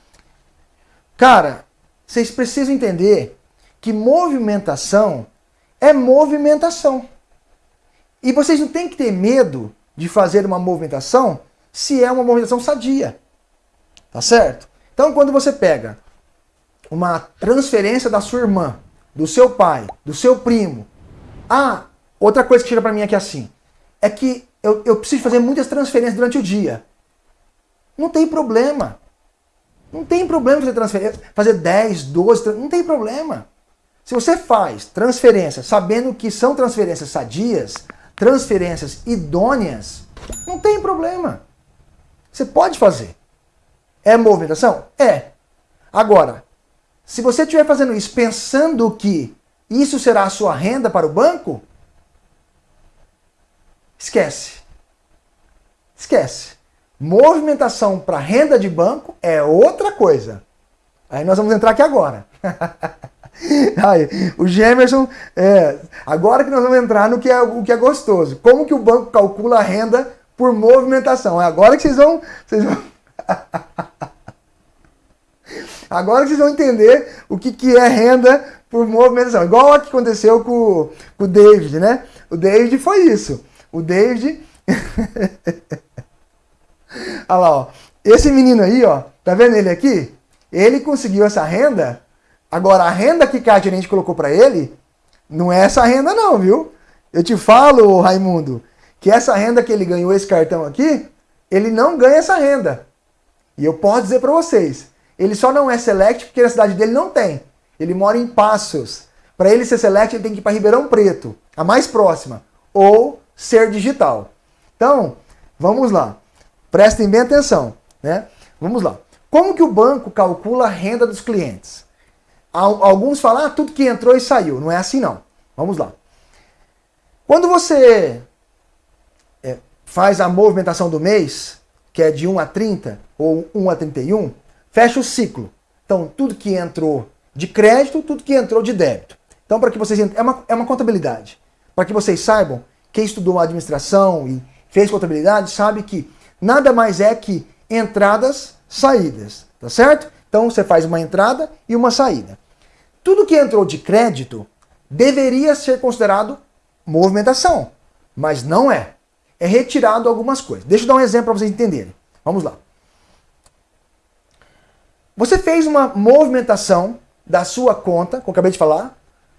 Cara, vocês precisam entender que movimentação é movimentação. E vocês não têm que ter medo de fazer uma movimentação se é uma movimentação sadia. Tá certo? Então quando você pega uma transferência da sua irmã, do seu pai, do seu primo. Ah, outra coisa que chega para mim aqui assim, é que eu, eu preciso fazer muitas transferências durante o dia. Não tem problema. Não tem problema fazer transferência, fazer 10, 12, não tem problema. Se você faz transferências sabendo que são transferências sadias, transferências idôneas, não tem problema. Você pode fazer. É movimentação? É. Agora, se você estiver fazendo isso pensando que isso será a sua renda para o banco, esquece. Esquece. Movimentação para renda de banco é outra coisa. Aí nós vamos entrar aqui agora. [LAUGHS] Aí, o Gemerson, é, agora que nós vamos entrar no que, é, o que é gostoso. Como que o banco calcula a renda por movimentação? É agora que vocês vão... Vocês vão... [LAUGHS] Agora vocês vão entender o que, que é renda por movimentação. Igual o que aconteceu com, com o David, né? O David foi isso. O David... [LAUGHS] Olha lá, ó. Esse menino aí, ó, tá vendo ele aqui? Ele conseguiu essa renda. Agora, a renda que a gerente colocou para ele, não é essa renda não, viu? Eu te falo, Raimundo, que essa renda que ele ganhou, esse cartão aqui, ele não ganha essa renda. E eu posso dizer para vocês, ele só não é select porque na cidade dele não tem. Ele mora em Passos. Para ele ser select, ele tem que ir para Ribeirão Preto, a mais próxima, ou ser digital. Então, vamos lá. Prestem bem atenção, né? Vamos lá. Como que o banco calcula a renda dos clientes? Alguns falam, ah, tudo que entrou e saiu. Não é assim não. Vamos lá. Quando você é, faz a movimentação do mês, que é de 1 a 30 ou 1 a 31, fecha o ciclo. Então, tudo que entrou de crédito, tudo que entrou de débito. Então, para que vocês é uma, é uma contabilidade. Para que vocês saibam, quem estudou administração e fez contabilidade sabe que nada mais é que entradas, saídas, tá certo? Então você faz uma entrada e uma saída. Tudo que entrou de crédito deveria ser considerado movimentação, mas não é. É retirado algumas coisas. Deixa eu dar um exemplo para vocês entenderem. Vamos lá. Você fez uma movimentação da sua conta, como eu acabei de falar,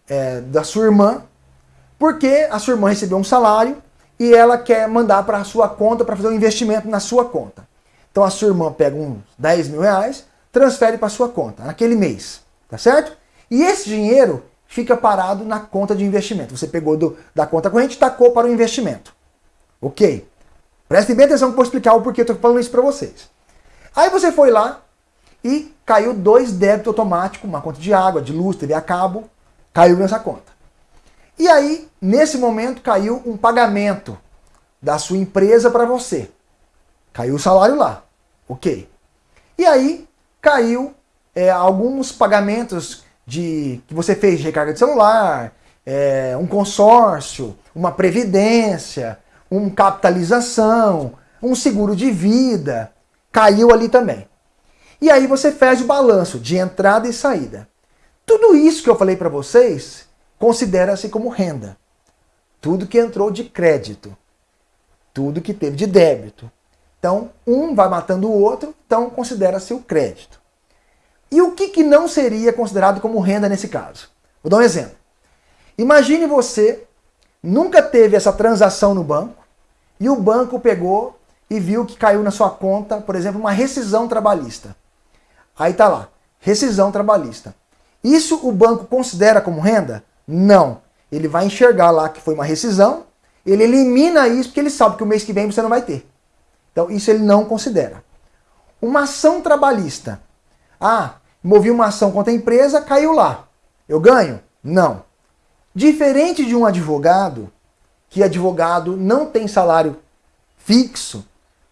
é, da sua irmã, porque a sua irmã recebeu um salário e ela quer mandar para a sua conta para fazer um investimento na sua conta. Então a sua irmã pega uns 10 mil reais, transfere para sua conta naquele mês, tá certo? E esse dinheiro fica parado na conta de investimento. Você pegou do, da conta corrente e tacou para o investimento. Ok. Prestem bem atenção que eu vou explicar o porquê eu estou falando isso para vocês. Aí você foi lá e caiu dois débitos automáticos, uma conta de água, de luz, TV a cabo, caiu nessa conta. E aí, nesse momento, caiu um pagamento da sua empresa para você. Caiu o salário lá. Ok. E aí, caiu é, alguns pagamentos de que você fez de recarga de celular, é, um consórcio, uma previdência, uma capitalização, um seguro de vida. Caiu ali também. E aí você faz o balanço de entrada e saída. Tudo isso que eu falei para vocês considera-se como renda. Tudo que entrou de crédito, tudo que teve de débito. Então, um vai matando o outro, então considera-se o crédito. E o que, que não seria considerado como renda nesse caso? Vou dar um exemplo. Imagine você nunca teve essa transação no banco e o banco pegou e viu que caiu na sua conta, por exemplo, uma rescisão trabalhista. Aí tá lá, rescisão trabalhista. Isso o banco considera como renda? Não. Ele vai enxergar lá que foi uma rescisão, ele elimina isso porque ele sabe que o mês que vem você não vai ter. Então isso ele não considera. Uma ação trabalhista. Ah, movi uma ação contra a empresa, caiu lá. Eu ganho? Não. Diferente de um advogado, que advogado não tem salário fixo,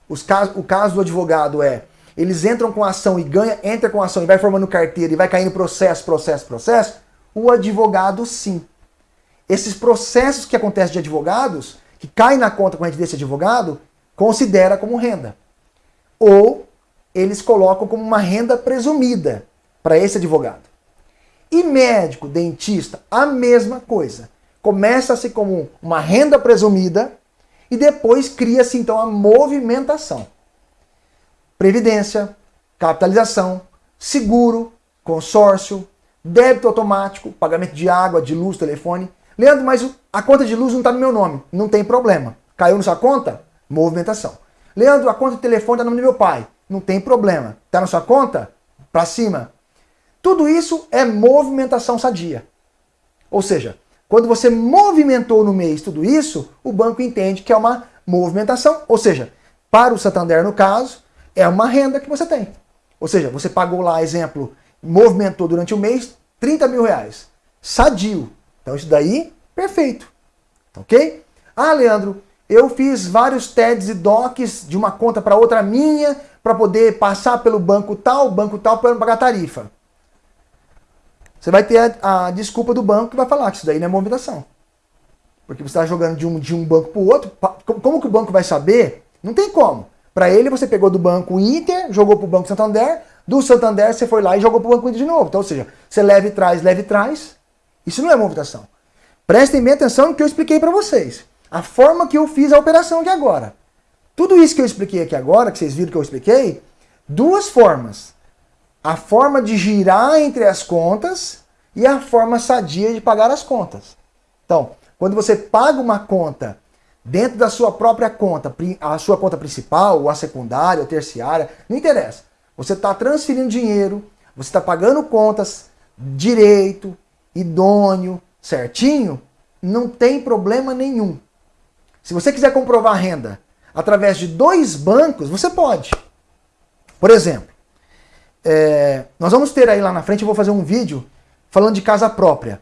os casos, o caso do advogado é eles entram com ação e ganha, entra com ação e vai formando carteira e vai caindo processo, processo, processo, o advogado sim. Esses processos que acontecem de advogados, que caem na conta corrente desse advogado, considera como renda. Ou eles colocam como uma renda presumida para esse advogado. E médico, dentista, a mesma coisa. Começa-se como uma renda presumida e depois cria-se então a movimentação previdência, capitalização, seguro, consórcio, débito automático, pagamento de água, de luz, telefone. Leandro, mas a conta de luz não está no meu nome. Não tem problema. Caiu na sua conta? Movimentação. Leandro, a conta de telefone está no nome do meu pai. Não tem problema. Está na sua conta? Para cima. Tudo isso é movimentação sadia. Ou seja, quando você movimentou no mês tudo isso, o banco entende que é uma movimentação. Ou seja, para o Santander, no caso, é uma renda que você tem. Ou seja, você pagou lá, exemplo, movimentou durante o mês 30 mil reais. Sadio. Então isso daí, perfeito. Ok? Ah, Leandro, eu fiz vários TEDs e DOCs de uma conta para outra minha para poder passar pelo banco tal, banco tal, para pagar tarifa. Você vai ter a, a, desculpa do banco que vai falar que isso daí não é movimentação. Porque você está jogando de um, de um banco para o outro. Como que o banco vai saber? Não tem como. Para ele, você pegou do banco Inter, jogou para o Banco Santander, do Santander você foi lá e jogou para o Banco Inter de novo. Então, ou seja, você leva e traz, leva e traz. Isso não é movimentação. Prestem bem atenção no que eu expliquei para vocês. A forma que eu fiz a operação aqui agora. Tudo isso que eu expliquei aqui agora, que vocês viram que eu expliquei, duas formas. A forma de girar entre as contas e a forma sadia de pagar as contas. Então, quando você paga uma conta dentro da sua própria conta, a sua conta principal, ou a secundária, ou terciária, não interessa. Você está transferindo dinheiro, você está pagando contas direito, idôneo, certinho, não tem problema nenhum. Se você quiser comprovar renda através de dois bancos, você pode. Por exemplo, é, nós vamos ter aí lá na frente, eu vou fazer um vídeo falando de casa própria.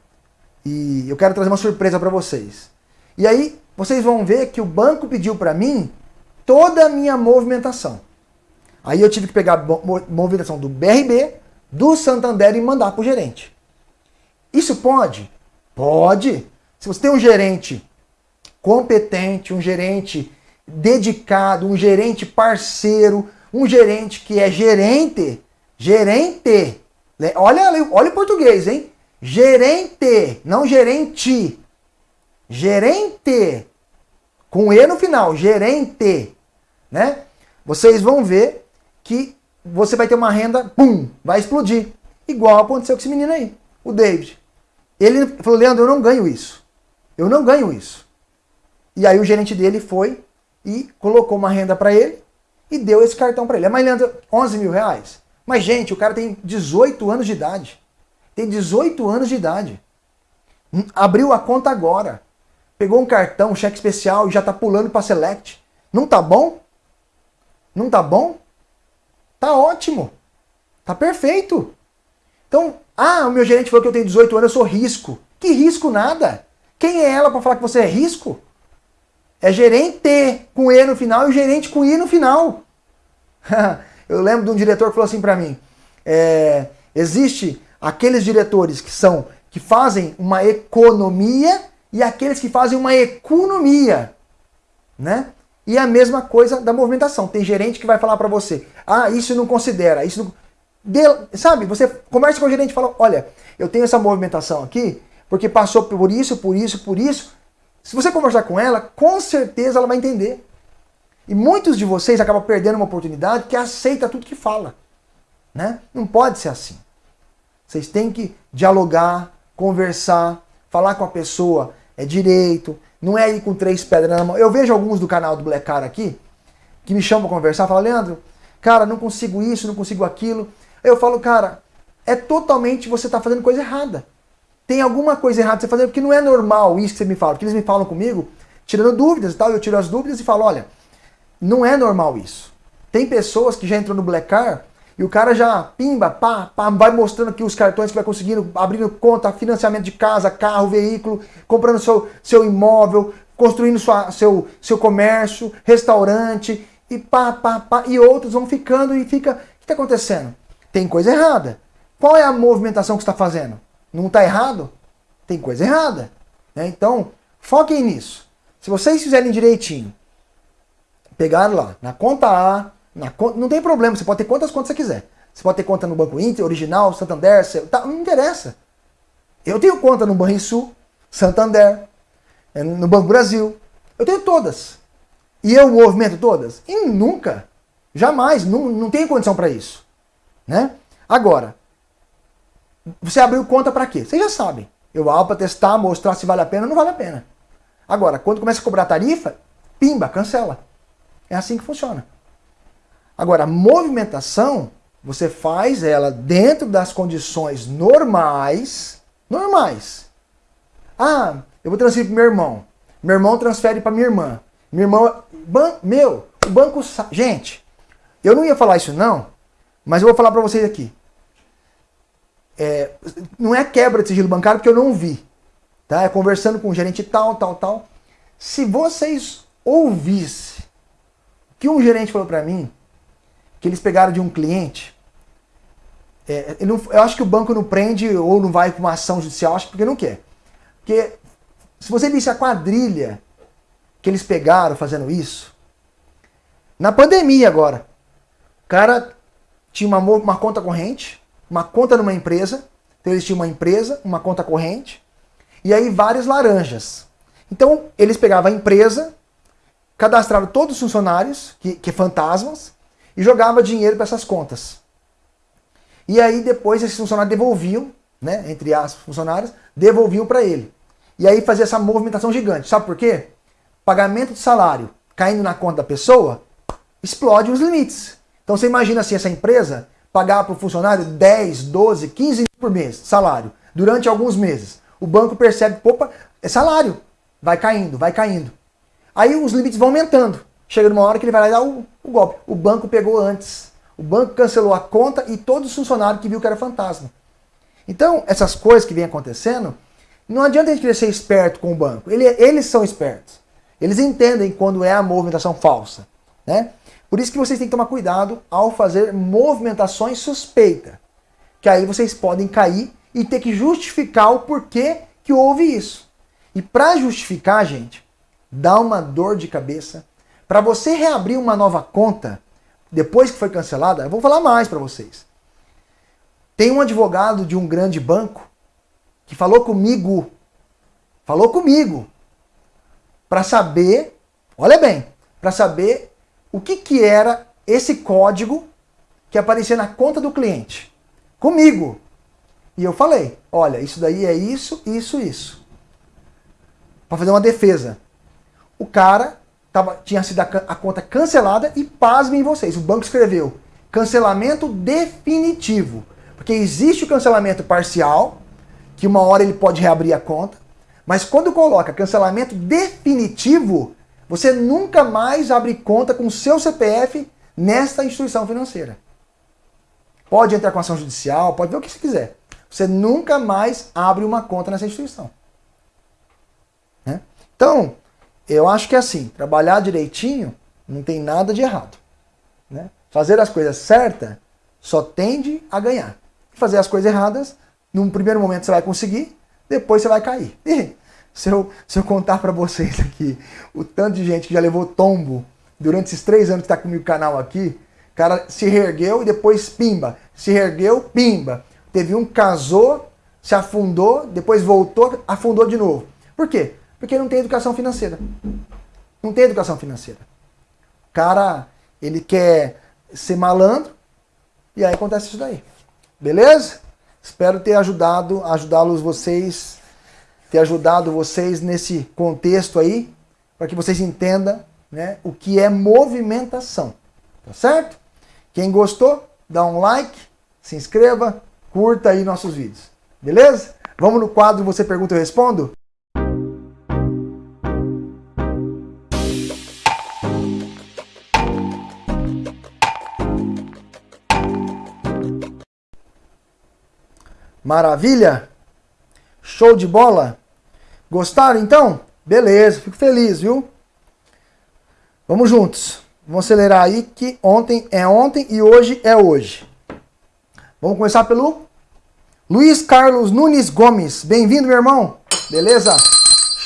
E eu quero trazer uma surpresa para vocês. E aí, vocês vão ver que o banco pediu para mim toda a minha movimentação. Aí eu tive que pegar a movimentação do BRB, do Santander e mandar para o gerente. Isso pode? Pode. Se você tem um gerente competente, um gerente dedicado, um gerente parceiro, um gerente que é gerente, gerente. Olha, olha o português, hein? Gerente, não gerente. Gerente. Com E no final, gerente, né? Vocês vão ver que você vai ter uma renda, pum, vai explodir. Igual aconteceu com esse menino aí, o David. Ele falou, Leandro, eu não ganho isso. Eu não ganho isso. E aí o gerente dele foi e colocou uma renda para ele e deu esse cartão para ele. Mas Leandro, 11 mil reais? Mas gente, o cara tem 18 anos de idade. Tem 18 anos de idade. Hum, abriu a conta agora. Pegou um cartão, um cheque especial e já tá pulando para Select. Não tá bom? Não tá bom? Tá ótimo. Tá perfeito. Então, ah, o meu gerente falou que eu tenho 18 anos, eu sou risco. Que risco nada. Quem é ela para falar que você é risco? É gerente com E no final e gerente com I no final. [LAUGHS] eu lembro de um diretor que falou assim para mim: é, existe aqueles diretores que são que fazem uma economia e aqueles que fazem uma economia, né? E a mesma coisa da movimentação. Tem gerente que vai falar para você: "Ah, isso não considera, isso não... De... sabe? Você conversa com o gerente e fala: "Olha, eu tenho essa movimentação aqui porque passou por isso, por isso, por isso". Se você conversar com ela, com certeza ela vai entender. E muitos de vocês acabam perdendo uma oportunidade que aceita tudo que fala, né? Não pode ser assim. Vocês têm que dialogar, conversar, falar com a pessoa é direito, não é ir com três pedras na mão. Eu vejo alguns do canal do Black Car aqui que me chamam para conversar, falam, Leandro, cara, não consigo isso, não consigo aquilo. Eu falo, cara, é totalmente você tá fazendo coisa errada. Tem alguma coisa errada você fazendo, porque não é normal isso que você me fala. Porque eles me falam comigo, tirando dúvidas e tal, eu tiro as dúvidas e falo, olha, não é normal isso. Tem pessoas que já entrou no Black Car e o cara já, pimba, pá, pá, vai mostrando aqui os cartões que vai conseguindo, abrindo conta, financiamento de casa, carro, veículo, comprando seu, seu imóvel, construindo sua, seu, seu comércio, restaurante, e pá, pá, pá, e outros vão ficando e fica. O que está acontecendo? Tem coisa errada. Qual é a movimentação que está fazendo? Não está errado? Tem coisa errada. Né? Então, foquem nisso. Se vocês fizerem direitinho, pegar lá na conta A, na não tem problema, você pode ter quantas contas você quiser. Você pode ter conta no Banco Inter, Original, Santander, tá, não interessa. Eu tenho conta no Banrisul, Santander, é, no Banco Brasil. Eu tenho todas. E eu movimento todas? E nunca. Jamais. Não, não tenho condição para isso. Né? Agora, você abriu conta para quê? Vocês já sabem. Eu abro para testar, mostrar se vale a pena ou não vale a pena. Agora, quando começa a cobrar tarifa, pimba, cancela. É assim que funciona. Agora, a movimentação, você faz ela dentro das condições normais, normais. Ah, eu vou transferir para meu irmão. Meu irmão transfere para minha irmã. Minha irmã, ban, meu, o banco, gente, eu não ia falar isso não, mas eu vou falar para vocês aqui. É, não é quebra de sigilo bancário porque eu não vi, tá? É conversando com o gerente tal, tal, tal. Se vocês ouvissem que um gerente falou para mim, que eles pegaram de um cliente. É, eu, não, eu acho que o banco não prende ou não vai com uma ação judicial, acho porque não quer. Porque se você visse a quadrilha que eles pegaram fazendo isso, na pandemia agora, o cara tinha uma, uma conta corrente, uma conta numa empresa, então eles tinham uma empresa, uma conta corrente, e aí várias laranjas. Então eles pegavam a empresa, cadastravam todos os funcionários, que, que fantasmas, e jogava dinheiro para essas contas. E aí depois esses funcionários devolviam, né, entre as funcionários, devolviam para ele. E aí fazia essa movimentação gigante. Sabe por quê? Pagamento de salário caindo na conta da pessoa, explode os limites. Então você imagina assim, essa empresa pagar para o funcionário 10, 12, 15 mil por mês de salário durante alguns meses. O banco percebe, opa, é salário. Vai caindo, vai caindo. Aí os limites vão aumentando. Chega numa hora que ele vai lá e dá o, o golpe. O banco pegou antes. O banco cancelou a conta e todos os funcionários que viu que era fantasma. Então, essas coisas que vêm acontecendo, não adianta a gente querer ser esperto com o banco. Ele, eles são espertos. Eles entendem quando é a movimentação falsa. Né? Por isso que vocês têm que tomar cuidado ao fazer movimentações suspeitas. Que aí vocês podem cair e ter que justificar o porquê que houve isso. E para justificar, gente, dá uma dor de cabeça. Para você reabrir uma nova conta, depois que foi cancelada, eu vou falar mais para vocês. Tem um advogado de um grande banco que falou comigo, falou comigo, para saber, olha bem, para saber o que, que era esse código que aparecia na conta do cliente. Comigo. E eu falei, olha, isso daí é isso, isso, isso. Para fazer uma defesa. O cara tava, tinha sido a, a conta cancelada e pasmem vocês, o banco escreveu cancelamento definitivo. Porque existe o cancelamento parcial, que uma hora ele pode reabrir a conta, mas quando coloca cancelamento definitivo, você nunca mais abre conta com o seu CPF nesta instituição financeira. Pode entrar com ação judicial, pode ver o que você quiser. Você nunca mais abre uma conta nessa instituição. Né? Então, eu acho que é assim, trabalhar direitinho não tem nada de errado. Né? Fazer as coisas certas só tende a ganhar. Fazer as coisas erradas, num primeiro momento você vai conseguir, depois você vai cair. E [LAUGHS] se eu, se eu contar para vocês aqui o tanto de gente que já levou tombo durante esses três anos que está comigo no canal aqui, cara se reergueu e depois pimba. Se reergueu, pimba. Teve um casou, se afundou, depois voltou, afundou de novo. Por quê? Porque não tem educação financeira. Não tem educação financeira. O cara, ele quer ser malandro e aí acontece isso daí. Beleza? Espero ter ajudado, ajudá-los vocês, ter ajudado vocês nesse contexto aí, para que vocês entendam né, o que é movimentação. Tá certo? Quem gostou, dá um like, se inscreva, curta aí nossos vídeos. Beleza? Vamos no quadro Você Pergunta Eu Respondo? Maravilha? Show de bola? Gostaram então? Beleza, fico feliz, viu? Vamos juntos. Vamos acelerar aí que ontem é ontem e hoje é hoje. Vamos começar pelo Luiz Carlos Nunes Gomes. Bem-vindo, meu irmão. Beleza?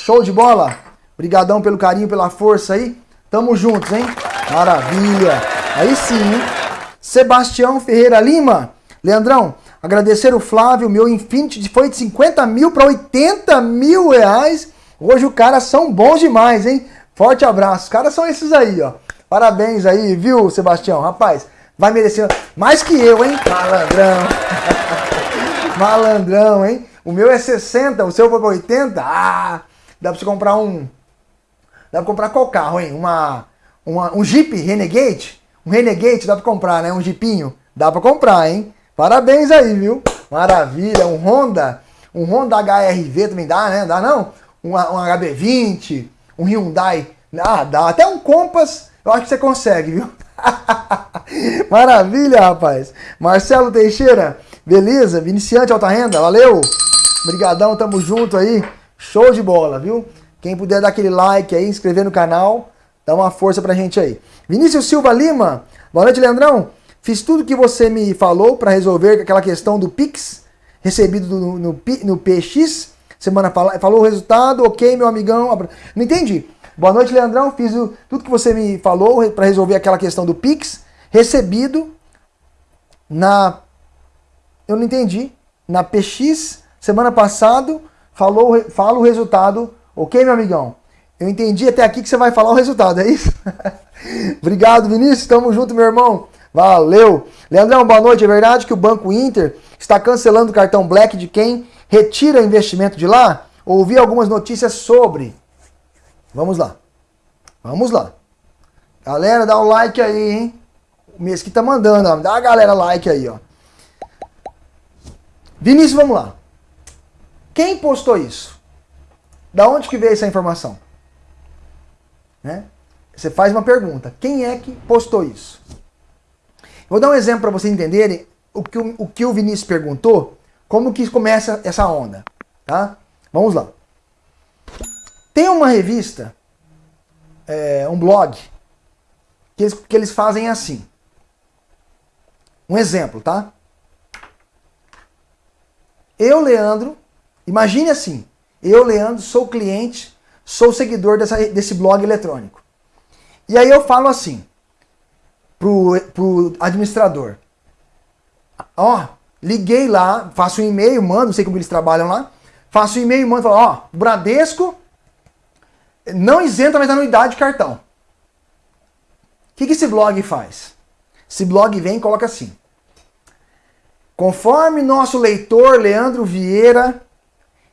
Show de bola. Obrigadão pelo carinho, pela força aí. Tamo juntos, hein? Maravilha. Aí sim, hein? Sebastião Ferreira Lima. Leandrão, Agradecer o Flávio, meu Infinity foi de 50 mil para 80 mil reais. Hoje os caras são bons demais, hein? Forte abraço. Os caras são esses aí, ó. Parabéns aí, viu, Sebastião? Rapaz, vai merecer mais que eu, hein? Malandrão. [LAUGHS] Malandrão, hein? O meu é 60, o seu foi para 80. Ah, dá para você comprar um... Dá para comprar qual carro, hein? Uma, uma, um Jeep Renegade? Um Renegade dá para comprar, né? Um Jeepinho? Dá para comprar, hein? Parabéns aí, viu? Maravilha, um Honda, um Honda HRV também dá, né? Dá não? Um, um HB20, um Hyundai, ah, dá. Até um Compass, eu acho que você consegue, viu? [LAUGHS] Maravilha, rapaz. Marcelo Teixeira, beleza? Viniciante Alta Renda, valeu. Obrigadão, tamo junto aí. Show de bola, viu? Quem puder dar aquele like aí, inscrever no canal, dá uma força pra gente aí. Vinícius Silva Lima, boa noite, Leandrão. Fiz tudo que você me falou para resolver aquela questão do Pix recebido no, no, no PX. Semana fala, falou o resultado, ok, meu amigão. Não entendi. Boa noite, Leandrão. Fiz o, tudo que você me falou para resolver aquela questão do Pix recebido na. Eu não entendi. Na PX, semana passada, falou, fala o resultado, ok, meu amigão? Eu entendi até aqui que você vai falar o resultado, é isso? [LAUGHS] Obrigado, Vinícius. Tamo junto, meu irmão. Valeu! Leandrão, boa noite. É verdade que o Banco Inter está cancelando o cartão Black de quem retira investimento de lá? Ouvi algumas notícias sobre. Vamos lá. Vamos lá. Galera, dá um like aí, hein? O mês que tá mandando, ó. Dá a galera like aí, ó. Vinícius, vamos lá. Quem postou isso? Da onde que veio essa informação? Né? Você faz uma pergunta. Quem é que postou isso? Vou dar um exemplo para vocês entenderem o que o, o que o Vinícius perguntou, como que começa essa onda, tá? Vamos lá. Tem uma revista, é, um blog, que eles, que eles fazem assim. Um exemplo, tá? Eu, Leandro, imagine assim, Eu, Leandro, sou cliente, sou seguidor dessa, desse blog eletrônico. E aí eu falo assim pro, pro administrador. Ó, liguei lá, faço um e-mail, mando, não sei como eles trabalham lá. Faço um e-mail, mando, falo, ó, Bradesco não isenta mais anuidade de cartão. O que, que esse blog faz? Esse blog vem e coloca assim. Conforme nosso leitor Leandro Vieira,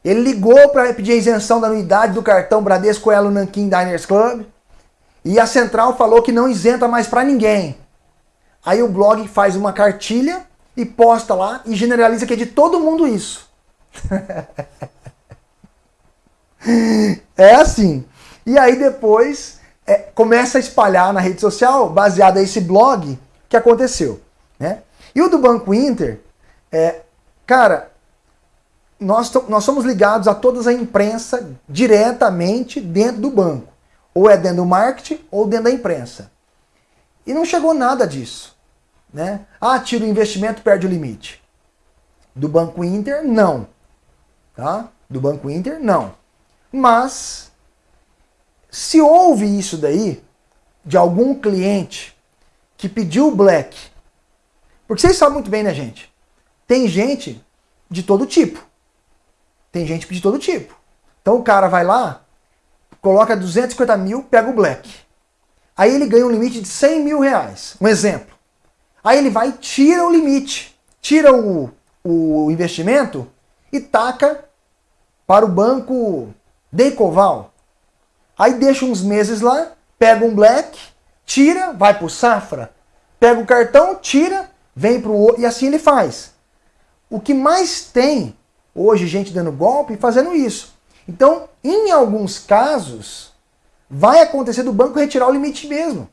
ele ligou para pedir a isenção da anuidade do cartão Bradesco Elo Nankin Diners Club e a central falou que não isenta mais para ninguém. Aí o blog faz uma cartilha e posta lá e generaliza que é de todo mundo isso. [LAUGHS] é assim. E aí depois é, começa a espalhar na rede social, baseado nesse blog, que aconteceu. Né? E o do Banco Inter, é, cara, nós, nós somos ligados a toda a imprensa diretamente dentro do banco. Ou é dentro do marketing ou dentro da imprensa. E não chegou nada disso. Né? Ah, tira o investimento, perde o limite. Do Banco Inter, não. Tá? Do Banco Inter, não. Mas, se houve isso daí, de algum cliente que pediu o black, porque vocês sabem muito bem, né, gente? Tem gente de todo tipo. Tem gente de todo tipo. Então o cara vai lá, coloca 250 mil, pega o black. Aí ele ganha um limite de 100 mil reais. Um exemplo. Aí ele vai tira o limite, tira o, o investimento e taca para o banco Decoval. Aí deixa uns meses lá, pega um black, tira, vai para o Safra, pega o cartão, tira, vem para o outro, e assim ele faz. O que mais tem hoje gente dando golpe fazendo isso. Então, em alguns casos, vai acontecer do banco retirar o limite mesmo.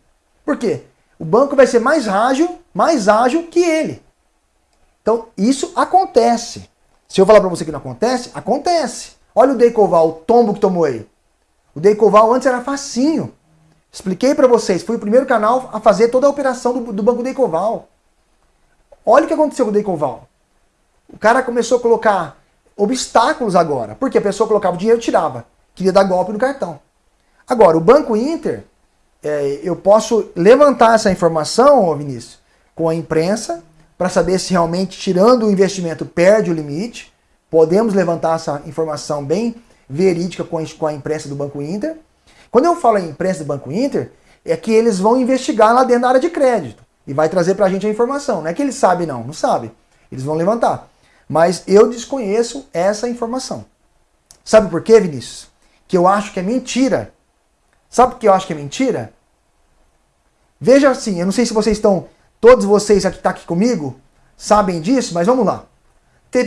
Por quê? o banco vai ser mais ágil, mais ágil que ele. Então, isso acontece. Se eu falar para você que não acontece, acontece. Olha o Decoval, o tombo que tomou aí. O Decoval antes era facinho. Expliquei para vocês, fui o primeiro canal a fazer toda a operação do, do Banco Decoval. Olha o que aconteceu com o Decoval. O cara começou a colocar obstáculos agora. Porque a pessoa colocava o dinheiro e tirava. Queria dar golpe no cartão. Agora, o Banco Inter é, eu posso levantar essa informação, Vinícius, com a imprensa, para saber se realmente, tirando o investimento, perde o limite. Podemos levantar essa informação bem verídica com a, imprensa do Banco Inter. Quando eu falo em imprensa do Banco Inter, é que eles vão investigar lá dentro da área de crédito e vai trazer para a gente a informação. Não é que eles sabem, não, não sabe. Eles vão levantar. Mas eu desconheço essa informação. Sabe por quê, Vinícius? Que eu acho que é mentira. Sabe por que eu acho que é mentira? Veja assim, eu não sei se vocês estão, todos vocês aqui, tá aqui comigo, sabem disso, mas vamos lá.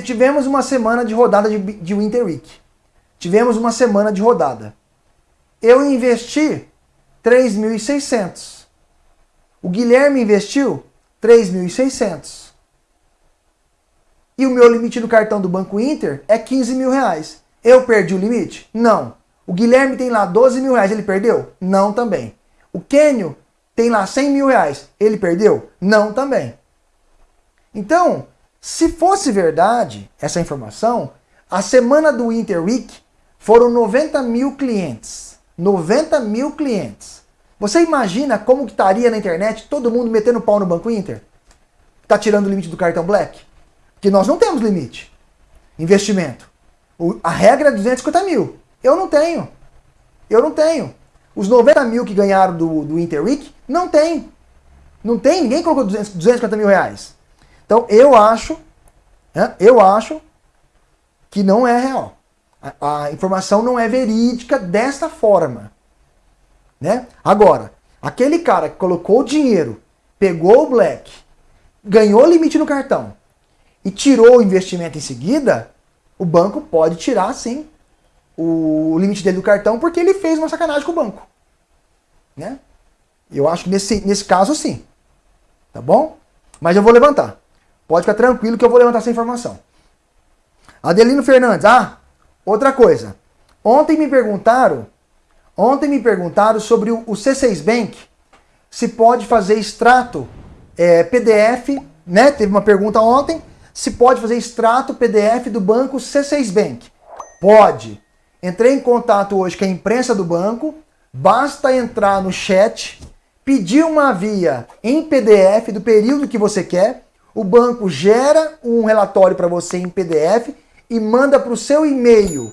Tivemos uma semana de rodada de, de Winter Week. Tivemos uma semana de rodada. Eu investi 3.600. O Guilherme investiu 3.600. E o meu limite do cartão do Banco Inter é 15 mil reais. Eu perdi o limite? Não. O Guilherme tem lá 12 mil reais, ele perdeu? Não também. O Kenio tem lá 100 mil reais, ele perdeu? Não também. Então, se fosse verdade essa informação, a semana do Winter Week foram 90 mil clientes. 90 mil clientes. Você imagina como que estaria na internet todo mundo metendo pau no Banco Inter? Está tirando o limite do cartão Black? Porque nós não temos limite. Investimento. O, a regra é 250 mil. Eu não tenho. Eu não tenho. Os 90 mil que ganharam do, do Inter Week, não tem. Não tem, ninguém colocou 200, 250 mil reais. Então eu acho, né, eu acho que não é real. A, a, informação não é verídica desta forma. Né? Agora, aquele cara que colocou o dinheiro, pegou o black, ganhou limite no cartão e tirou o investimento em seguida, o banco pode tirar sim o limite dele do cartão porque ele fez uma sacanagem com o banco. Né? Eu acho que nesse, nesse caso sim. Tá bom? Mas eu vou levantar. Pode ficar tranquilo que eu vou levantar essa informação. Adelino Fernandes. Ah, outra coisa. Ontem me perguntaram, ontem me perguntaram sobre o, o C6 Bank, se pode fazer extrato é, PDF, né? Teve uma pergunta ontem, se pode fazer extrato PDF do banco C6 Bank. Pode. Entrei em contato hoje com a imprensa do banco, basta entrar no chat, pedir uma via em PDF do período que você quer, o banco gera um relatório para você em PDF e manda para o seu e-mail.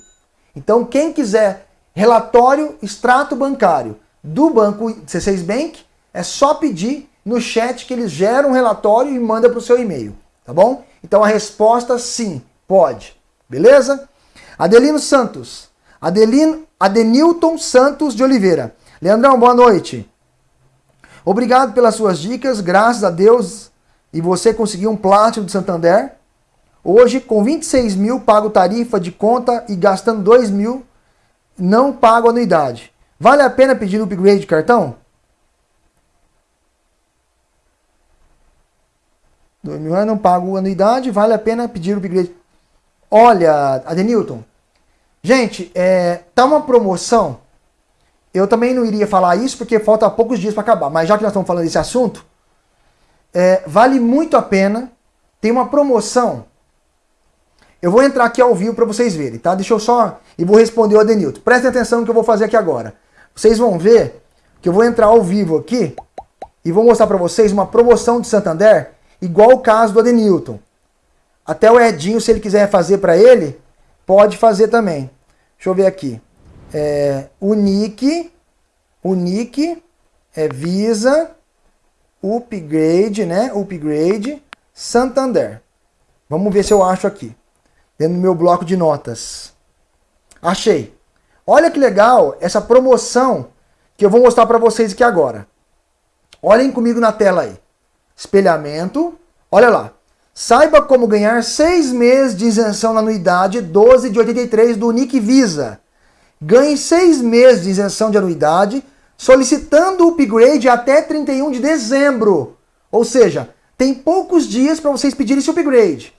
Então, quem quiser relatório, extrato bancário do banco C6 Bank, é só pedir no chat que eles geram um relatório e manda para o seu e-mail, tá bom? Então a resposta sim, pode. Beleza? Adelino Santos. Adelino, Adenilton Santos de Oliveira. Leandrão, boa noite. Obrigado pelas suas dicas, graças a Deus. E você conseguiu um plástico de Santander. Hoje, com 26 mil, pago tarifa de conta e gastando 2 mil, não pago anuidade. Vale a pena pedir upgrade de cartão? 2 mil reais, não pago anuidade, vale a pena pedir upgrade. Olha, Adenilton, gente, é, tá uma promoção. Eu também não iria falar isso porque falta poucos dias para acabar, mas já que nós estamos falando desse assunto, é, vale muito a pena. Tem uma promoção eu vou entrar aqui ao vivo para vocês verem, tá? Deixa eu só... E vou responder o Adenilton. Prestem atenção no que eu vou fazer aqui agora. Vocês vão ver que eu vou entrar ao vivo aqui e vou mostrar para vocês uma promoção de Santander igual o caso do Adenilton. Até o Edinho, se ele quiser fazer para ele, pode fazer também. Deixa eu ver aqui. É, o Nick, o Nick, é Visa, Upgrade, né? Upgrade, Santander. Vamos ver se eu acho aqui dentro do meu bloco de notas. Achei. Olha que legal essa promoção que eu vou mostrar para vocês aqui agora. Olhem comigo na tela aí. Espelhamento. Olha lá. Saiba como ganhar seis meses de isenção na anuidade 12 de 83 do Nick Visa. Ganhe seis meses de isenção de anuidade solicitando o upgrade até 31 de dezembro. Ou seja, tem poucos dias para vocês pedirem esse upgrade.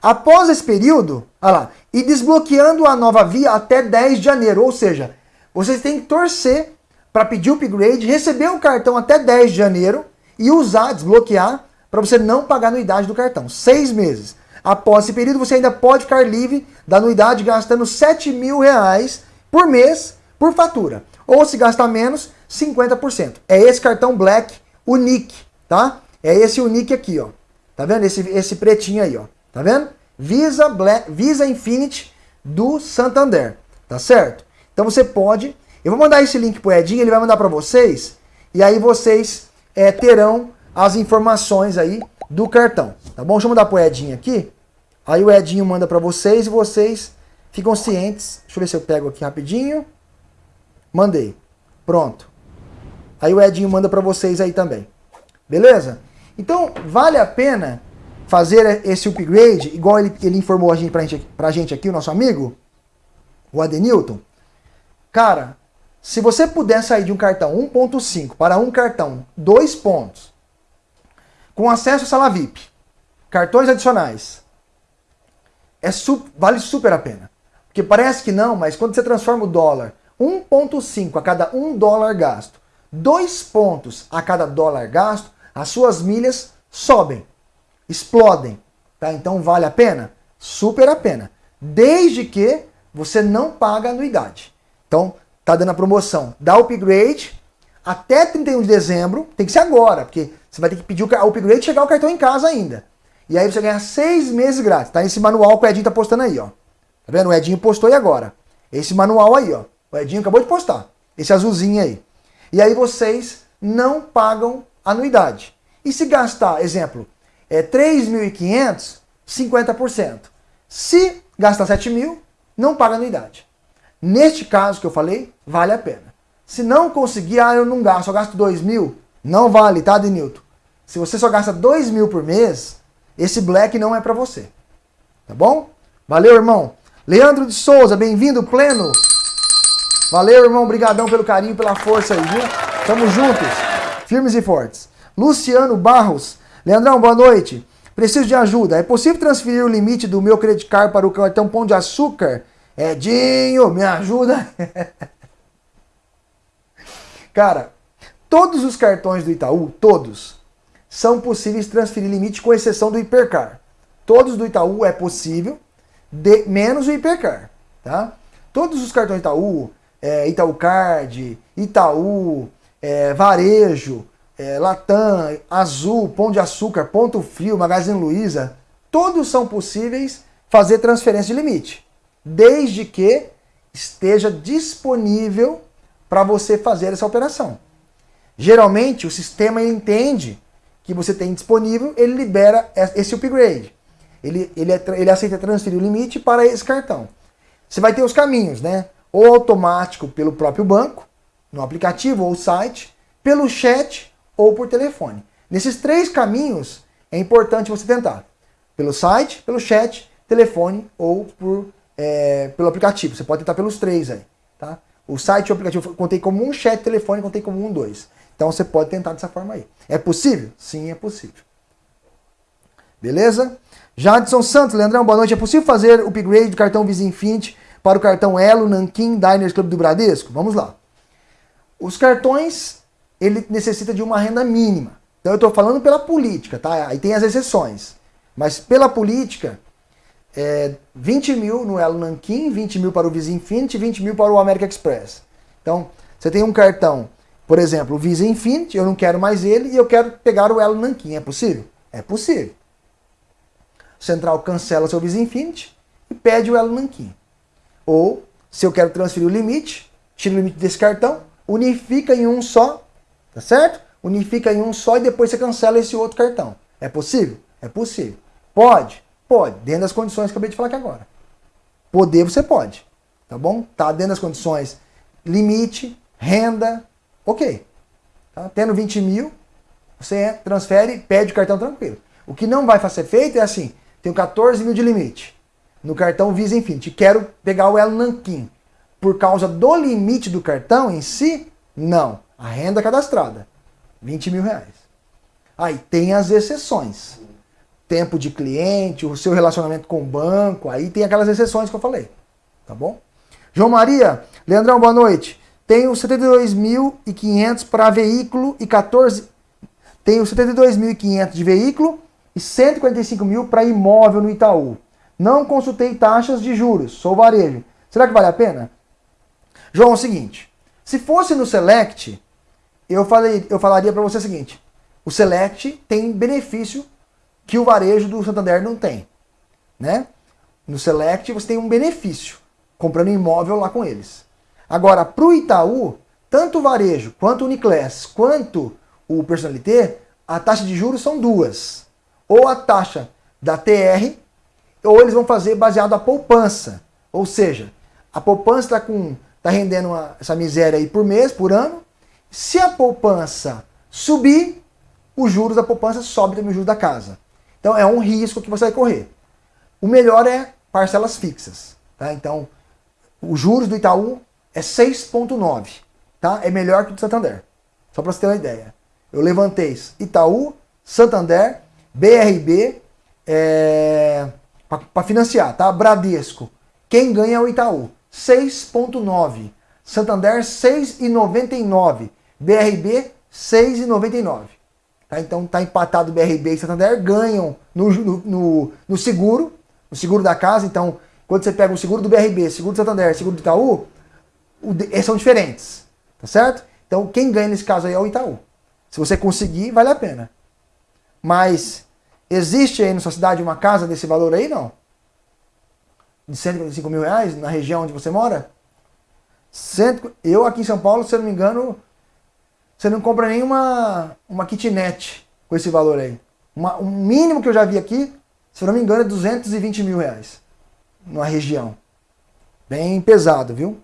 Após esse período, olha lá, e desbloqueando a nova via até 10 de janeiro, ou seja, vocês têm que torcer para pedir o upgrade, receber o cartão até 10 de janeiro e usar, desbloquear, para você não pagar a anuidade do cartão. Seis meses. Após esse período, você ainda pode ficar livre da anuidade gastando 7 mil reais por mês por fatura. Ou se gastar menos, 50%. É esse cartão Black Unique, tá? É esse Unique aqui, ó. Tá vendo? Esse, esse pretinho aí, ó. Tá vendo? Visa, Black, Visa Infinity do Santander. Tá certo? Então você pode... Eu vou mandar esse link pro Edinho, ele vai mandar para vocês. E aí vocês é, terão as informações aí do cartão. Tá bom? Deixa eu mandar pro Edinho aqui. Aí o Edinho manda para vocês e vocês ficam cientes. Deixa eu ver se eu pego aqui rapidinho. Mandei. Pronto. Aí o Edinho manda para vocês aí também. Beleza? Então, vale a pena fazer esse upgrade, igual ele, ele informou a gente, pra, gente, pra gente aqui, o nosso amigo, o Adenilton, cara, se você puder sair de um cartão 1.5 para um cartão 2 pontos, com acesso à sala VIP, cartões adicionais, é vale super a pena. Porque parece que não, mas quando você transforma o dólar 1.5 a cada 1 dólar gasto, 2 pontos a cada dólar gasto, as suas milhas sobem explodem. Tá? Então vale a pena? Super a pena. Desde que você não paga anuidade. Então, tá dando a promoção. Dá upgrade até 31 de dezembro. Tem que ser agora, porque você vai ter que pedir o upgrade e chegar o cartão em casa ainda. E aí você ganha seis meses grátis. Tá esse manual que o Edinho tá postando aí, ó. Tá vendo? O Edinho postou aí agora. Esse manual aí, ó. O Edinho acabou de postar. Esse azulzinho aí. E aí vocês não pagam anuidade. E se gastar, exemplo, é 3.500, 50%. Se gasta 7 mil, não paga anuidade. Neste caso que eu falei, vale a pena. Se não conseguir, ah, eu não gasto, só gasto 2 mil, não vale, tá, Denilton? Se você só gasta 2 mil por mês, esse black não é para você. Tá bom? Valeu, irmão. Leandro de Souza, bem-vindo, pleno. Valeu, irmão. Obrigadão pelo carinho, pela força aí, viu? Tamo juntos. Firmes e fortes. Luciano Barros, Leandrão, boa noite. Preciso de ajuda. É possível transferir o limite do meu credit card para o cartão Pão de Açúcar? Edinho, me ajuda. [LAUGHS] Cara, todos os cartões do Itaú, todos, são possíveis transferir limite com exceção do Hipercar. Todos do Itaú é possível, de, menos o Hipercar, tá? Todos os cartões Itaú, é, Itaú Card, Itaú, é, Varejo, é, Latam, Azul, Pão de Açúcar, Ponto Frio, Magazine Luiza, todos são possíveis fazer transferência de limite, desde que esteja disponível para você fazer essa operação. Geralmente o sistema entende que você tem disponível, ele libera esse upgrade. Ele, ele, é, ele aceita transferir o limite para esse cartão. Você vai ter os caminhos, né? Ou automático pelo próprio banco, no aplicativo ou site, pelo chat ou por telefone. Nesses três caminhos é importante você tentar. Pelo site, pelo chat, telefone ou por, é, pelo aplicativo. Você pode tentar pelos três aí. Tá? O site e o aplicativo contei como um, chat, telefone contei como um, dois. Então você pode tentar dessa forma aí. É possível? Sim, é possível. Beleza? Jadson Santos, Leandrão, boa noite. É possível fazer o upgrade do cartão Visa Infinity para o cartão Elo Nankin Diners Club do Bradesco? Vamos lá. Os cartões, ele necessita de uma renda mínima. Então eu estou falando pela política, tá? Aí tem as exceções. Mas pela política, é 20 mil no Elo Nankin, 20 mil para o Visa Infinity, 20 mil para o American Express. Então, você tem um cartão por exemplo, o Visa Infinity, eu não quero mais ele e eu quero pegar o Elo Nankin. É possível? É possível. Central cancela seu Visa Infinity e pede o Elo Nankin. Ou, se eu quero transferir o limite, tira o limite desse cartão, unifica em um só, tá certo? Unifica em um só e depois você cancela esse outro cartão. É possível? É possível. Pode? Pode, dentro das condições que eu acabei de falar aqui agora. Poder você pode, tá bom? Tá dentro das condições limite, renda, Ok. Tá? Tendo 20 mil, você transfere, pede o cartão tranquilo. O que não vai ser feito é assim, tenho 14 mil de limite no cartão Visa Infinity, quero pegar o Elo Nankin. Por causa do limite do cartão em si, não. A renda cadastrada, 20 mil reais. Aí tem as exceções. Tempo de cliente, o seu relacionamento com o banco, aí tem aquelas exceções que eu falei. Tá bom? João Maria, Leandrão, boa noite. Tenho 72.500 para veículo e 14 Tenho 72.500 de veículo e 145 mil para imóvel no Itaú. Não consultei taxas de juros, sou varejo. Será que vale a pena? João, é o seguinte, se fosse no Select, eu, falei, eu falaria para você o seguinte, o Select tem benefício que o varejo do Santander não tem. Né? No Select você tem um benefício, comprando imóvel lá com eles. Agora, para o Itaú, tanto o varejo, quanto o Uniclass, quanto o Personalité, a taxa de juros são duas. Ou a taxa da TR, ou eles vão fazer baseado a poupança. Ou seja, a poupança está tá rendendo uma, essa miséria aí por mês, por ano. Se a poupança subir, os juros da poupança sobem também os juros da casa. Então é um risco que você vai correr. O melhor é parcelas fixas. Tá? Então, os juros do Itaú é 6,9. Tá? É melhor que o do Santander. Só para você ter uma ideia. Eu levantei Itaú, Santander, BRB, é, para financiar, tá? Bradesco. Quem ganha é o Itaú. 6,9. Santander, 6,99. BRB, 6,99. Tá? Então tá empatado BRB e Santander, ganham no, no, no, seguro, no seguro da casa. Então, quando você pega o seguro do BRB, seguro do Santander, seguro do Itaú, são diferentes, tá certo? Então quem ganha nesse caso aí é o Itaú. Se você conseguir, vale a pena. Mas existe aí na sua cidade uma casa desse valor aí, não? De 145 mil reais na região onde você mora? Cento... Eu aqui em São Paulo, se eu não me engano, você não compra nenhuma uma kitnet com esse valor aí. Uma, um mínimo que eu já vi aqui, se eu não me engano, é 220 mil reais. Numa região. Bem pesado, viu?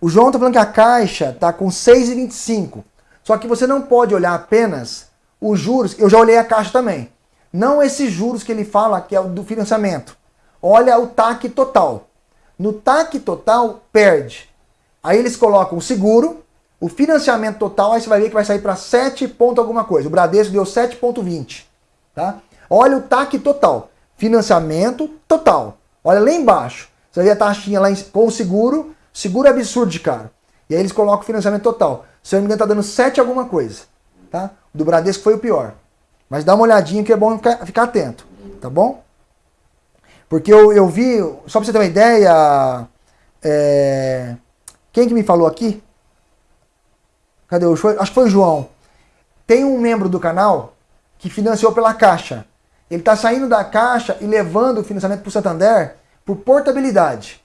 O João está falando que a caixa está com 6,25. Só que você não pode olhar apenas os juros. Eu já olhei a caixa também. Não esses juros que ele fala que é o do financiamento. Olha o TAC total. No TAC total, perde. Aí eles colocam o seguro, o financiamento total, aí você vai ver que vai sair para 7 ponto alguma coisa. O Bradesco deu 7,20. Tá? Olha o TAC total. Financiamento total. Olha lá embaixo. Você vai ver a taxinha lá com o seguro, Seguro é absurdo de caro. E aí eles colocam o financiamento total. Se eu não me engano, tá dando 7 alguma coisa. Tá? Do Bradesco foi o pior. Mas dá uma olhadinha que é bom ficar, atento. Tá bom? Porque eu, eu vi, só pra você ter uma ideia, é, quem que me falou aqui? Cadê o Acho que foi o João. Tem um membro do canal que financiou pela Caixa. Ele está saindo da Caixa e levando o financiamento para o Santander por portabilidade,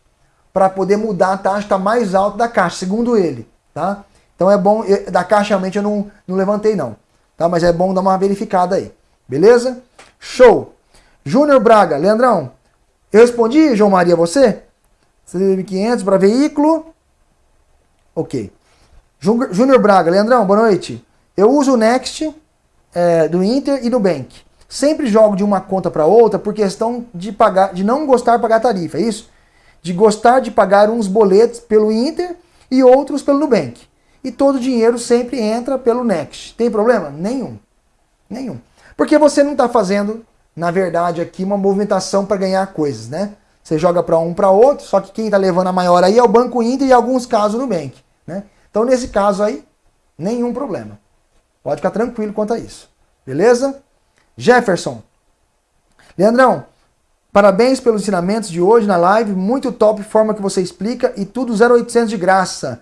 para poder mudar a taxa mais alta da Caixa, segundo ele. Tá? Então é bom, da Caixa realmente eu não, não levantei não, tá? mas é bom dar uma verificada aí. Beleza? Show! Júnior Braga, Leandrão, eu respondi, João Maria, você? 500 para veículo. Ok. Júnior Braga, Leandrão, boa noite. Eu uso o Next é, do Inter e do Bank. Sempre jogo de uma conta para outra por questão de pagar, de não gostar de pagar tarifa, é isso? De gostar de pagar uns boletos pelo Inter e outros pelo Nubank. E todo o dinheiro sempre entra pelo Next. Tem problema? Nenhum. Nenhum. Porque você não está fazendo, na verdade, aqui uma movimentação para ganhar coisas, né? Você joga para um para outro, só que quem está levando a maior aí é o Banco Inter e em alguns casos o Nubank. Né? Então, nesse caso aí, nenhum problema. Pode ficar tranquilo quanto a isso. Beleza? Jefferson. Leandrão, parabéns pelos ensinamentos de hoje na live. Muito top forma que você explica e tudo 0800 de graça.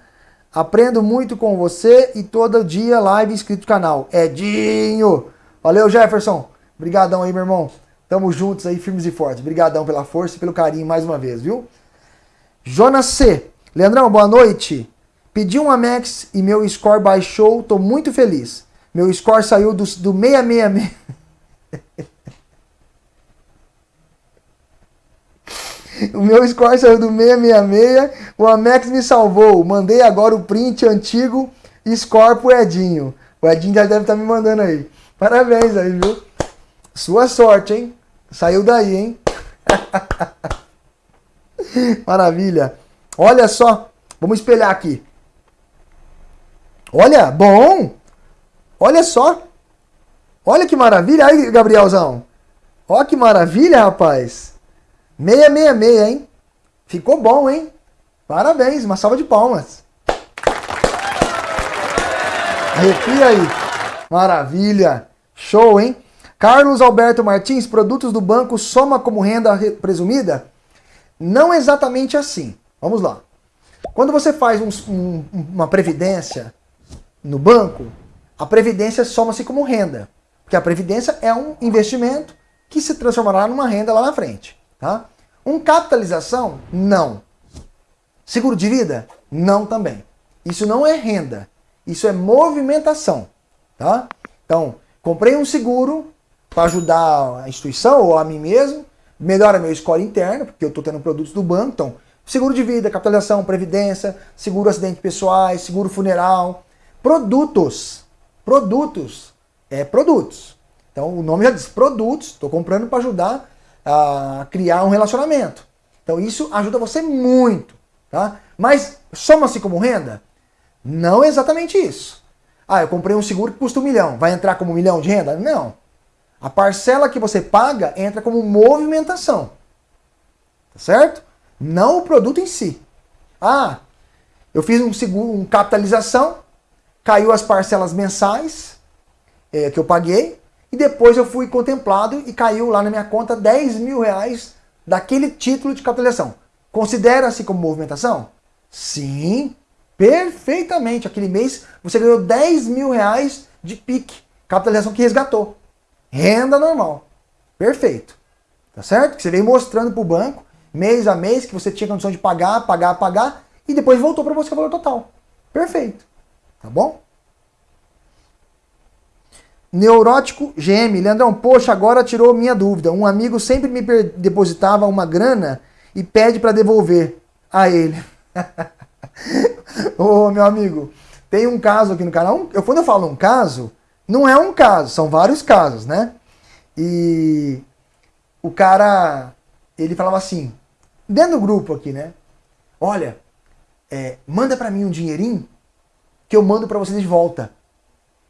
Aprendo muito com você e todo dia live inscrito no canal. Edinho. Valeu, Jefferson. Obrigadão aí, meu irmão. Tamo juntos aí, firmes e fortes. Obrigadão pela força e pelo carinho mais uma vez, viu? Jonas C. Leandrão, boa noite. Pedi um Amex e meu score baixou, tô muito feliz. Meu score saiu do, do 666. [LAUGHS] o meu score saiu do 666, o Amex me salvou. Mandei agora o print antigo score pro Edinho. O Edinho já deve estar tá me mandando aí. Parabéns aí, viu? Sua sorte, hein? Saiu daí, hein? [LAUGHS] Maravilha. Olha só. Vamos espelhar aqui. Olha, bom. Olha só. Olha que maravilha. Aí, Gabrielzão. Olha que maravilha, rapaz. 666, hein? Ficou bom, hein? Parabéns. Uma salva de palmas. Arrepia aí. Maravilha. Show, hein? Carlos Alberto Martins, produtos do banco soma como renda presumida? Não exatamente assim. Vamos lá. Quando você faz um, um, uma previdência no banco, a previdência soma-se como renda. Porque a previdência é um investimento que se transformará numa renda lá na frente. Tá? Um capitalização? Não. Seguro de vida? Não também. Isso não é renda. Isso é movimentação. Tá? Então, comprei um seguro, para ajudar a instituição ou a mim mesmo, melhora meu score interno, porque eu estou tendo produtos do banco, então seguro de vida, capitalização, previdência, seguro acidente pessoais, seguro funeral, produtos, produtos, é produtos. Então o nome já diz produtos, estou comprando para ajudar a criar um relacionamento. Então isso ajuda você muito, tá? Mas soma-se como renda? Não é exatamente isso. Ah, eu comprei um seguro que custa um milhão, vai entrar como um milhão de renda? Não. A parcela que você paga entra como movimentação. Tá certo? Não o produto em si. Ah, eu fiz um seguro, um capitalização, caiu as parcelas mensais é, que eu paguei, e depois eu fui contemplado e caiu lá na minha conta 10 mil reais daquele título de capitalização. Considera-se como movimentação? Sim, perfeitamente. Aquele mês você ganhou 10 mil reais de PIC, capitalização que resgatou. Renda normal. Perfeito. Tá certo? Que você veio mostrando para o banco, mês a mês, que você tinha condição de pagar, pagar, pagar, e depois voltou para você o valor total. Perfeito. Tá bom? Neurótico GM. Leandrão, poxa, agora tirou minha dúvida. Um amigo sempre me depositava uma grana e pede para devolver a ele. [LAUGHS] Ô, meu amigo, tem um caso aqui no canal. Eu, quando eu falo um caso, não é um caso, são vários casos, né? E o cara, ele falava assim, dentro do grupo aqui, né? Olha, é, manda para mim um dinheirinho que eu mando para você de volta.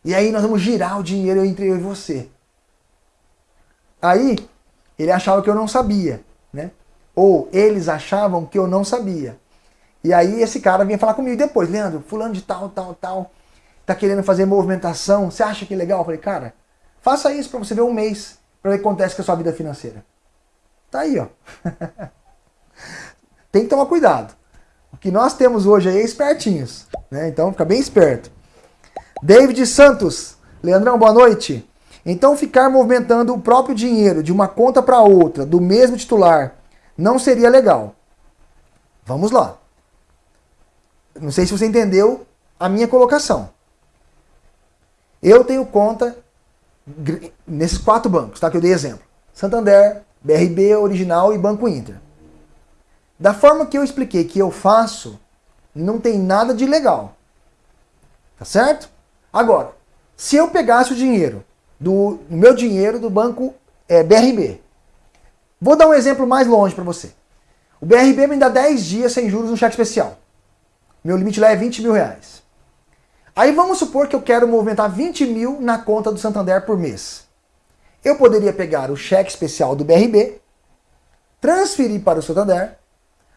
E aí nós vamos girar o dinheiro entre eu e você. Aí ele achava que eu não sabia, né? Ou eles achavam que eu não sabia. E aí esse cara vinha falar comigo depois, Leandro, fulano de tal, tal, tal tá querendo fazer movimentação, você acha que é legal? Eu falei, cara, faça isso para você ver um mês, para ver o que acontece com a sua vida financeira. Tá aí, ó. [LAUGHS] Tem que tomar cuidado. O que nós temos hoje aí é espertinhos, né? Então fica bem esperto. David Santos, Leandrão, boa noite. Então ficar movimentando o próprio dinheiro de uma conta para outra, do mesmo titular, não seria legal. Vamos lá. Não sei se você entendeu a minha colocação. Eu tenho conta nesses quatro bancos, tá? Que eu dei exemplo. Santander, BRB, Original e Banco Inter. Da forma que eu expliquei que eu faço, não tem nada de legal. Tá certo? Agora, se eu pegasse o dinheiro, do meu dinheiro do banco é, BRB, vou dar um exemplo mais longe para você. O BRB me dá 10 dias sem juros no cheque especial. Meu limite lá é 20 mil reais. Aí vamos supor que eu quero movimentar 20 mil na conta do Santander por mês. Eu poderia pegar o cheque especial do BRB, transferir para o Santander,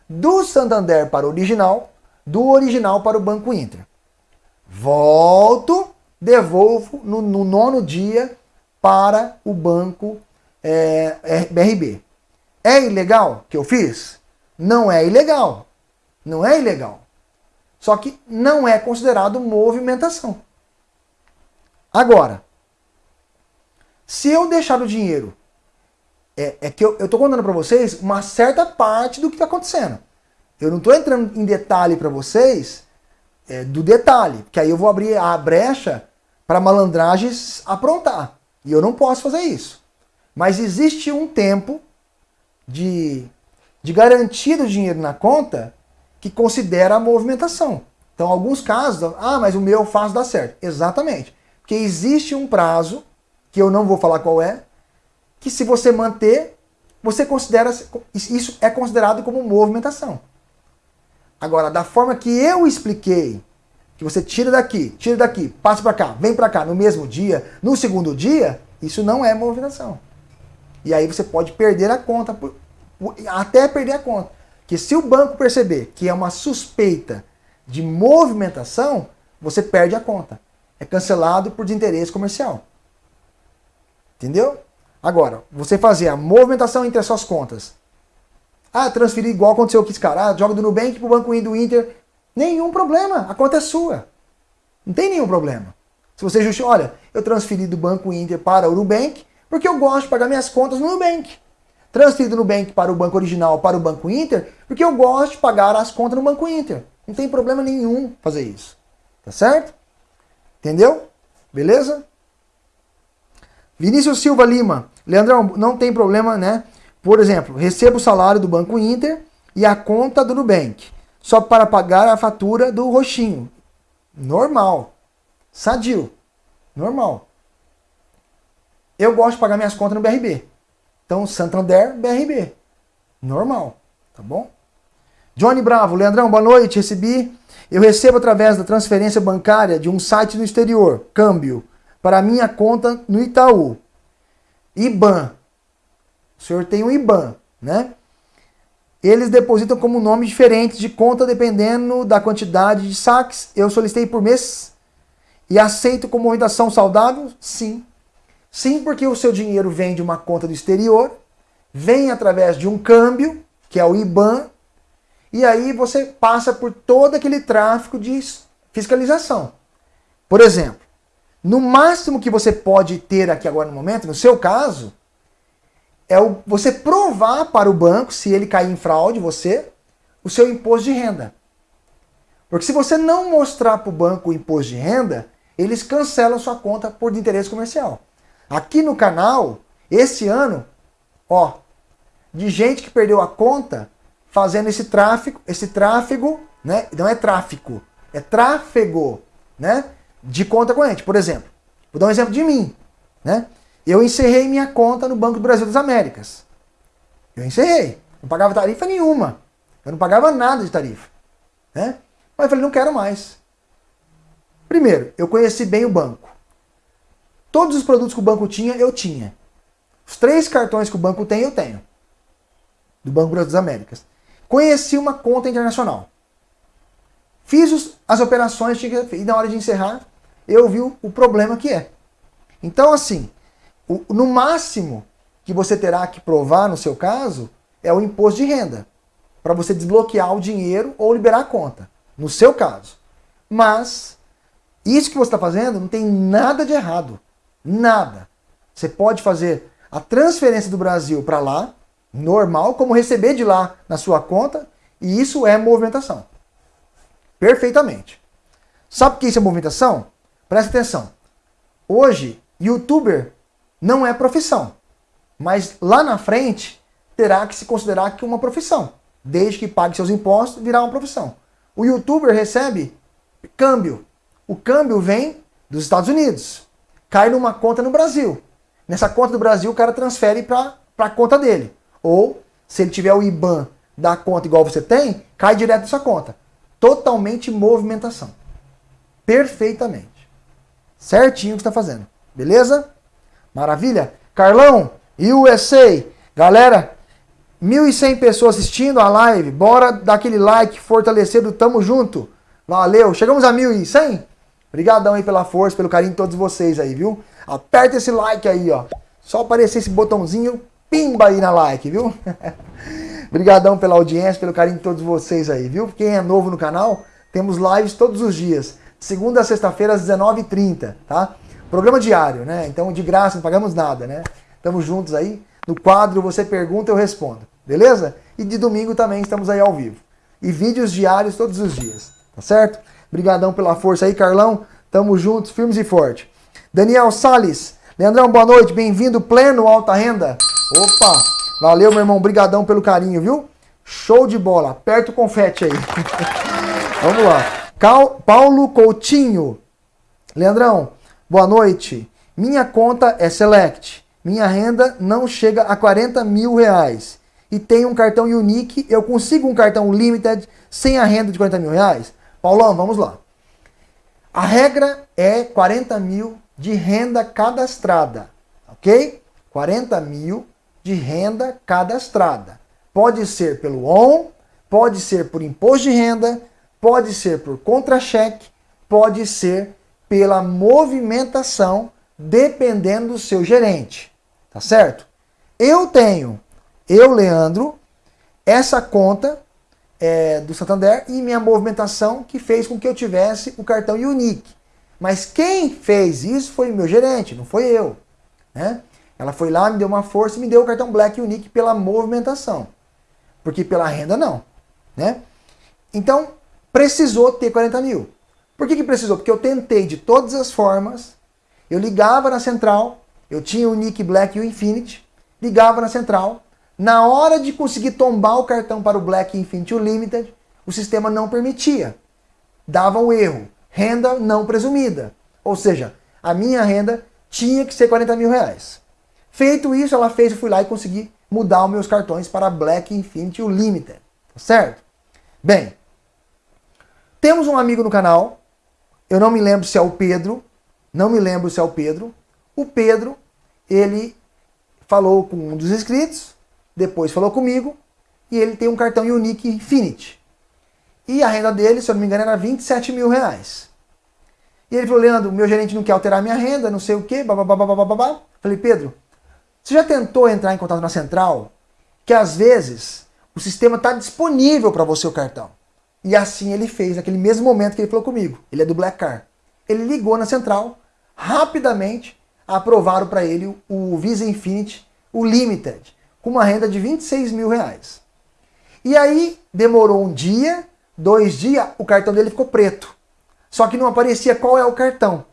do Santander para o original, do original para o Banco Inter. Volto, devolvo no, no nono dia para o Banco é, é, BRB. É ilegal que eu fiz? Não é ilegal. Não é ilegal. Só que não é considerado movimentação. Agora, se eu deixar o dinheiro, é, é que eu estou contando para vocês uma certa parte do que está acontecendo. Eu não estou entrando em detalhe para vocês é, do detalhe, porque aí eu vou abrir a brecha para malandragens aprontar. E eu não posso fazer isso. Mas existe um tempo de, de garantia do dinheiro na conta que considera a movimentação. Então, alguns casos, ah, mas o meu faz dar certo. Exatamente. Porque existe um prazo, que eu não vou falar qual é, que se você manter, você considera, isso é considerado como movimentação. Agora, da forma que eu expliquei, que você tira daqui, tira daqui, passa para cá, vem para cá no mesmo dia, no segundo dia, isso não é movimentação. E aí você pode perder a conta, até perder a conta que se o banco perceber que é uma suspeita de movimentação, você perde a conta. É cancelado por desinteresse comercial. Entendeu? Agora, você fazer a movimentação entre as suas contas. Ah, transferir igual aconteceu com esse cara. Ah, joga do Nubank pro Banco do Inter. Nenhum problema. A conta é sua. Não tem nenhum problema. Se você justifica, olha, eu transferi do Banco Inter para o Nubank porque eu gosto de pagar minhas contas no Nubank transferido no Nubank para o Banco Original, para o Banco Inter, porque eu gosto de pagar as contas no Banco Inter. Não tem problema nenhum fazer isso. Tá certo? Entendeu? Beleza? Vinícius Silva Lima. Leandrão, não tem problema, né? Por exemplo, recebo o salário do Banco Inter e a conta do Nubank. Só para pagar a fatura do roxinho. Normal. Sadio. Normal. Eu gosto de pagar minhas contas no BRB. Então, Santander, BRB. Normal, tá bom? Johnny Bravo, Leandrão, boa noite. Recebi. Eu recebo através da transferência bancária de um site no exterior, câmbio, para minha conta no Itaú. IBAN. O senhor tem um IBAN, né? Eles depositam como nome diferente de conta dependendo da quantidade de saques. Eu solicitei por mês e aceito como movimentação saudável? Sim. Sim, porque o seu dinheiro vem de uma conta do exterior, vem através de um câmbio, que é o IBAN, e aí você passa por todo aquele tráfico de fiscalização. Por exemplo, no máximo que você pode ter aqui agora no momento, no seu caso, é o, você provar para o banco, se ele cair em fraude, você, o seu imposto de renda. Porque se você não mostrar para o banco o imposto de renda, eles cancelam sua conta por interesse comercial. Aqui no canal, esse ano, ó, de gente que perdeu a conta fazendo esse tráfego, esse tráfego, né? Não é tráfico, é tráfego, né? De conta corrente. Por exemplo, vou dar um exemplo de mim, né? Eu encerrei minha conta no Banco do Brasil das Américas. Eu encerrei. Não pagava tarifa nenhuma. Eu não pagava nada de tarifa. Né? Mas eu falei, não quero mais. Primeiro, eu conheci bem o banco. Todos os produtos que o banco tinha, eu tinha. Os três cartões que o banco tem, eu tenho. Do Banco Brasil das Américas. Conheci uma conta internacional. Fiz os, as operações e na hora de encerrar, eu vi o, problema que é. Então, assim, o, no máximo que você terá que provar no seu caso é o imposto de renda, para você desbloquear o dinheiro ou liberar a conta, no seu caso. Mas isso que você está fazendo não tem nada de errado, nada. Você pode fazer a transferência do Brasil para lá, normal, como receber de lá na sua conta, e isso é movimentação. Perfeitamente. Sabe o que isso é movimentação? Presta atenção. Hoje, youtuber não é profissão, mas lá na frente terá que se considerar que uma profissão. Desde que pague seus impostos, virá uma profissão. O youtuber recebe câmbio. O câmbio vem dos Estados Unidos. Cai numa conta no Brasil. Nessa conta do Brasil, o cara transfere para a conta dele. Ou, se ele tiver o IBAN da conta igual você tem, cai direto da sua conta. Totalmente movimentação. Perfeitamente. Certinho o que está fazendo. Beleza? Maravilha? Carlão, USA. Galera, 1.100 pessoas assistindo a live. Bora dar aquele like fortalecido. Tamo junto. Valeu. Chegamos a 1.100? Obrigadão aí pela força, pelo carinho de todos vocês aí, viu? Aperta esse like aí, ó. Só aparecer esse botãozinho, pimba aí na like, viu? [LAUGHS] Obrigadão pela audiência, pelo carinho de todos vocês aí, viu? Quem é novo no canal, temos lives todos os dias. Segunda a sexta-feira às 19h30, tá? Programa diário, né? Então de graça, não pagamos nada, né? Estamos juntos aí. No quadro Você Pergunta, eu respondo. Beleza? E de domingo também estamos aí ao vivo. E vídeos diários todos os dias. Tá certo? Obrigadão pela força aí, Carlão. Tamo juntos, firmes e forte. Daniel Sales. Leandrão, boa noite. Bem-vindo, pleno alta renda. Opa! Valeu, meu irmão. Obrigadão pelo carinho, viu? Show de bola. Aperta o confete aí. [LAUGHS] Vamos lá. Cal Paulo Coutinho. Leandrão, boa noite. Minha conta é Select. Minha renda não chega a 40 mil reais. E tenho um cartão Unique. Eu consigo um cartão Limited sem a renda de 40 mil reais? Paulão, vamos lá. A regra é 40 mil de renda cadastrada, ok? 40 mil de renda cadastrada. Pode ser pelo ON, pode ser por imposto de renda, pode ser por contra-cheque, pode ser pela movimentação, dependendo do seu gerente, tá certo? Eu tenho, eu, Leandro, essa conta é, do Santander e minha movimentação que fez com que eu tivesse o cartão Unique. Mas quem fez isso foi meu gerente, não foi eu. Né? Ela foi lá, me deu uma força e me deu o cartão Black Unique pela movimentação. Porque pela renda não. Né? Então, precisou ter 40 mil. Por que, que precisou? Porque eu tentei de todas as formas, eu ligava na central, eu tinha o Nick Black e o Infinity, ligava na central, na hora de conseguir tombar o cartão para o Black Infinity Limited, o sistema não permitia. Dava um erro. Renda não presumida. Ou seja, a minha renda tinha que ser 40 mil reais. Feito isso, ela fez, eu fui lá e consegui mudar os meus cartões para Black Infinity Limited. Tá certo? Bem, temos um amigo no canal, eu não me lembro se é o Pedro, não me lembro se é o Pedro. O Pedro, ele falou com um dos inscritos, depois falou comigo e ele tem um cartão Unique Infinity. E a renda dele, se eu não me engano, era 27 mil reais. E ele falou, Leandro, meu gerente não quer alterar minha renda, não sei o quê, babá. Falei, Pedro, você já tentou entrar em contato na central? Que às vezes o sistema está disponível para você o cartão. E assim ele fez, naquele mesmo momento que ele falou comigo. Ele é do Black Car. Ele ligou na central, rapidamente aprovaram para ele o Visa Infinity, o Limited com uma renda de 26 mil reais. E aí demorou um dia, dois dias, o cartão dele ficou preto. Só que não aparecia qual é o cartão.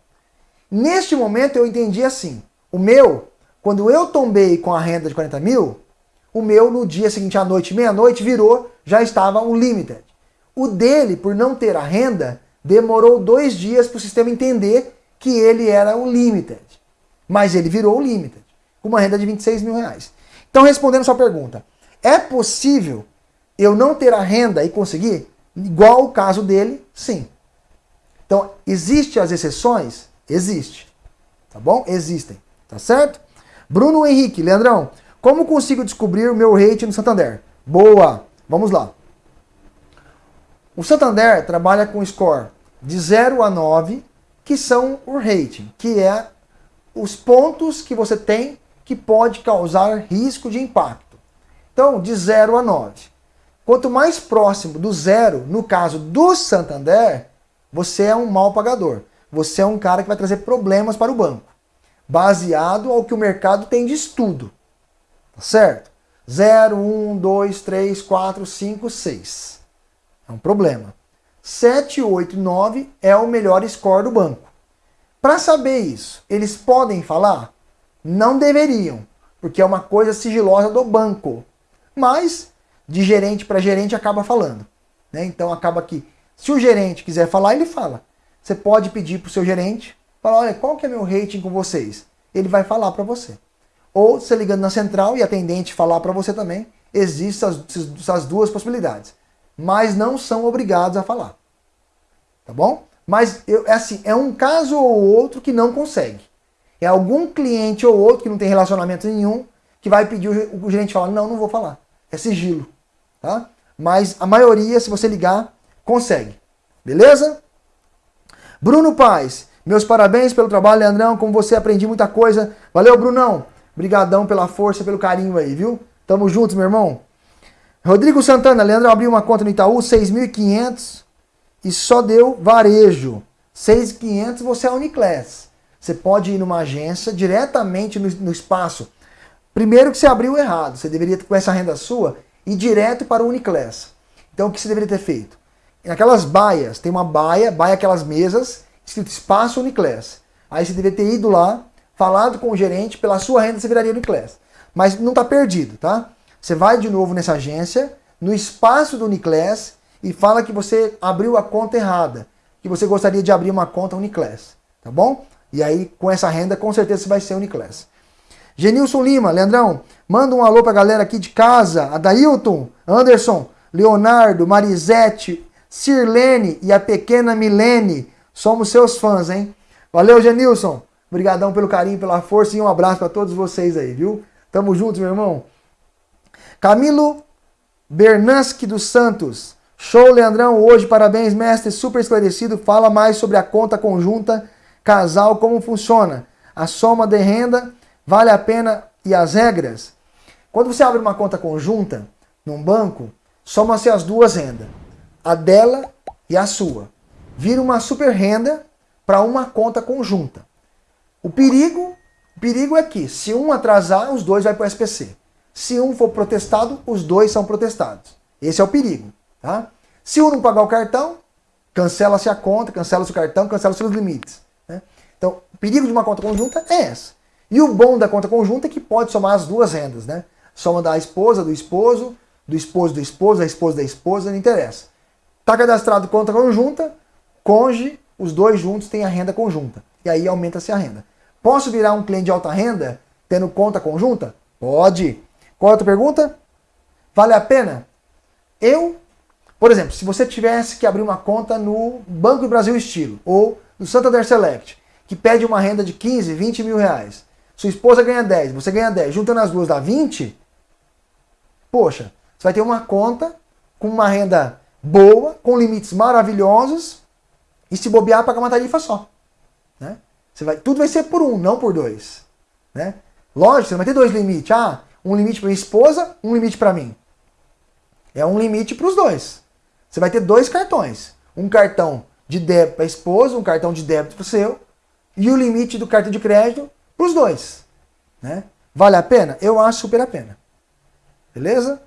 Neste momento eu entendi assim, o meu, quando eu tombei com a renda de 40 mil, o meu no dia seguinte à noite, meia-noite, virou, já estava um limited. O dele, por não ter a renda, demorou dois dias para o sistema entender que ele era um limited. Mas ele virou o limited, com uma renda de 26 mil reais. Então, respondendo sua pergunta, é possível eu não ter a renda e conseguir? Igual o caso dele, sim. Então, existe as exceções? Existe. Tá bom? Existem. Tá certo? Bruno Henrique, Leandrão, como consigo descobrir o meu rate no Santander? Boa! Vamos lá. O Santander trabalha com score de 0 a 9, que são o rating, que é os pontos que você tem que pode causar risco de impacto. Então, de 0 a 9. Quanto mais próximo do zero, no caso do Santander, você é um mal pagador. Você é um cara que vai trazer problemas para o banco, baseado ao que o mercado tem de estudo. Tá certo? 0, 1, 2, 3, 4, 5, 6. É um problema. 7, 8 e 9 é o melhor score do banco. Para saber isso, eles podem falar? Não deveriam, porque é uma coisa sigilosa do banco. Mas, de gerente para gerente, acaba falando. Né? Então, acaba que, se o gerente quiser falar, ele fala. Você pode pedir para o seu gerente, falar, olha, qual que é meu rating com vocês? Ele vai falar para você. Ou você ligando na central e atendente falar para você também, existem essas duas possibilidades. Mas não são obrigados a falar. Tá bom? Mas eu, é assim, é um caso ou outro que não consegue. É algum cliente ou outro que não tem relacionamento nenhum que vai pedir o, o gerente falar, não, não vou falar. É sigilo. Tá? Mas a maioria, se você ligar, consegue. Beleza? Bruno Paz, meus parabéns pelo trabalho, Leandrão. Com você aprendi muita coisa. Valeu, Brunão. Obrigadão pela força, pelo carinho aí, viu? Tamo juntos, meu irmão. Rodrigo Santana, Leandro abriu uma conta no Itaú, 6.500 e só deu varejo. 6.500 você é Uniclass. Você pode ir numa agência diretamente no, no, espaço. Primeiro que você abriu errado. Você deveria, com essa renda sua, ir direto para o Uniclass. Então o que você deveria ter feito? Naquelas baias, tem uma baia, baia aquelas mesas, escrito espaço Uniclass. Aí você deveria ter ido lá, falado com o gerente, pela sua renda você viraria Uniclass. Mas não está perdido, tá? Você vai de novo nessa agência, no espaço do Uniclass, e fala que você abriu a conta errada, que você gostaria de abrir uma conta Uniclass, tá bom? E aí, com essa renda, com certeza você vai ser Uniclass. Genilson Lima, Leandrão, manda um alô pra galera aqui de casa, Adailton, Anderson, Leonardo, Marisete, Sirlene e a pequena Milene. Somos seus fãs, hein? Valeu, Genilson. Obrigadão pelo carinho, pela força e um abraço para todos vocês aí, viu? Tamo juntos, meu irmão. Camilo Bernansky dos Santos. Show, Leandrão. Hoje, parabéns, mestre. Super esclarecido. Fala mais sobre a conta conjunta casal, como funciona. A soma de renda, vale a pena e as regras. Quando você abre uma conta conjunta num banco, soma-se as duas rendas a dela e a sua. Vira uma super renda para uma conta conjunta. O perigo, o perigo é que se um atrasar, os dois vai para o SPC. Se um for protestado, os dois são protestados. Esse é o perigo. Tá? Se um não pagar o cartão, cancela-se a conta, cancela-se o cartão, cancela-se os limites. Né? Então, o perigo de uma conta conjunta é essa. E o bom da conta conjunta é que pode somar as duas rendas. Né? Soma da esposa, do esposo, do esposo do esposo, da esposa da esposa, não interessa. Está cadastrado conta conjunta, conge, os dois juntos têm a renda conjunta. E aí aumenta-se a renda. Posso virar um cliente de alta renda tendo conta conjunta? Pode. Qual é a outra pergunta? Vale a pena? Eu, por exemplo, se você tivesse que abrir uma conta no Banco do Brasil Estilo ou no Santander Select, que pede uma renda de 15, 20 mil reais, sua esposa ganha 10, você ganha 10, juntando as duas dá 20, poxa, você vai ter uma conta com uma renda boa, com limites maravilhosos, e se bobear, pagar uma tarifa só. Né? Você vai, tudo vai ser por um, não por dois. Né? Lógico, você não vai ter dois limites. Ah, um limite para minha esposa, um limite para mim. É um limite para os dois. Você vai ter dois cartões. Um cartão de débito para a esposa, um cartão de débito para o seu, e o limite do cartão de crédito para os dois. Né? Vale a pena? Eu acho super a pena. Beleza?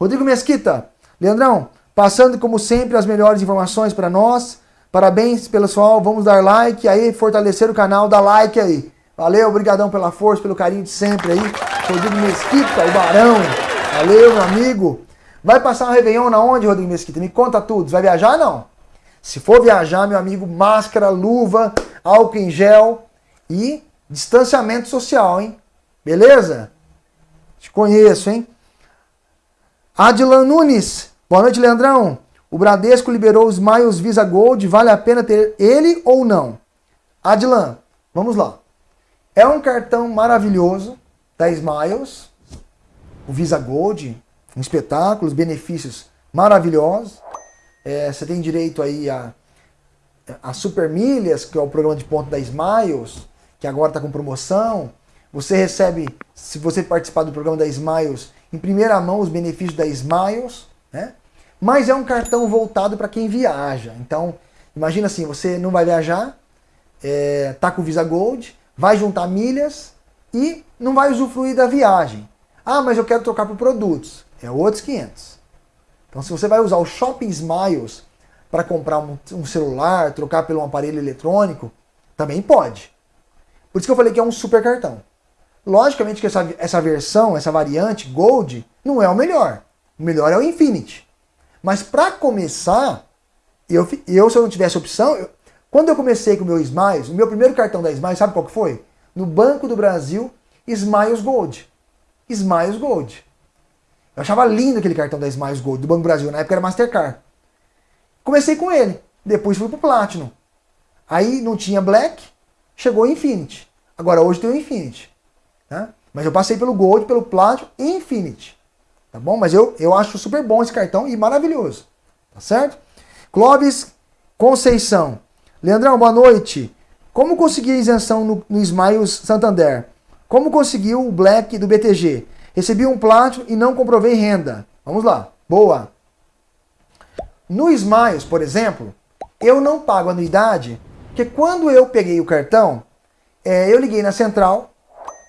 Rodrigo Mesquita, Leandrão, passando como sempre as melhores informações para nós. Parabéns pessoal, vamos dar like aí, fortalecer o canal, dá like aí. Valeu, obrigadão pela força, pelo carinho de sempre aí. Rodrigo Mesquita, o Barão. Valeu, meu amigo. Vai passar um Réveillon na onde, Rodrigo Mesquita? Me conta tudo. Vai viajar não? Se for viajar, meu amigo, máscara, luva, álcool em gel e distanciamento social, hein? Beleza? Te conheço, hein? Adilan Nunes. Boa noite, Leandrão. O Bradesco liberou os Miles Visa Gold. Vale a pena ter ele ou não? Adilan, vamos lá. É um cartão maravilhoso da Smiles. O Visa Gold. Um espetáculo, os benefícios maravilhosos. É, você tem direito aí a, a Super Milhas, que é o programa de ponto da Smiles, que agora está com promoção. Você recebe, se você participar do programa da Smiles, em primeira mão os benefícios da Smiles, né? Mas é um cartão voltado para quem viaja. Então, imagina assim, você não vai viajar, é, tá com Visa Gold, vai juntar milhas e não vai usufruir da viagem. Ah, mas eu quero trocar por produtos. É outros 500. Então, se você vai usar o Shopping Smiles para comprar um, um, celular, trocar pelo um aparelho eletrônico, também pode. Por isso que eu falei que é um super cartão. Logicamente que essa, essa versão, essa variante Gold, não é o melhor. O melhor é o Infinity. Mas para começar, eu, eu se eu não tivesse opção, eu, quando eu comecei com o meu Smiles, o meu primeiro cartão da Smiles, sabe qual que foi? No Banco do Brasil, Smiles Gold. Smiles Gold. Eu achava lindo aquele cartão da Smiles Gold do Banco do Brasil, na época era Mastercard. Comecei com ele, depois fui pro Platinum. Aí não tinha Black, chegou o Infinity. Agora hoje tem o Infinity. Tá? Mas eu passei pelo Gold, pelo Platinum e Infinity. Tá bom? Mas eu, eu acho super bom esse cartão e maravilhoso. Tá certo? Clóvis Conceição. Leandrão, boa noite. Como conseguir isenção no, no Smiles Santander? Como conseguiu o Black do BTG? Recebi um Platinum e não comprovei renda. Vamos lá. Boa. No Smiles, por exemplo, eu não pago anuidade, porque quando eu peguei o cartão, é, eu liguei na central,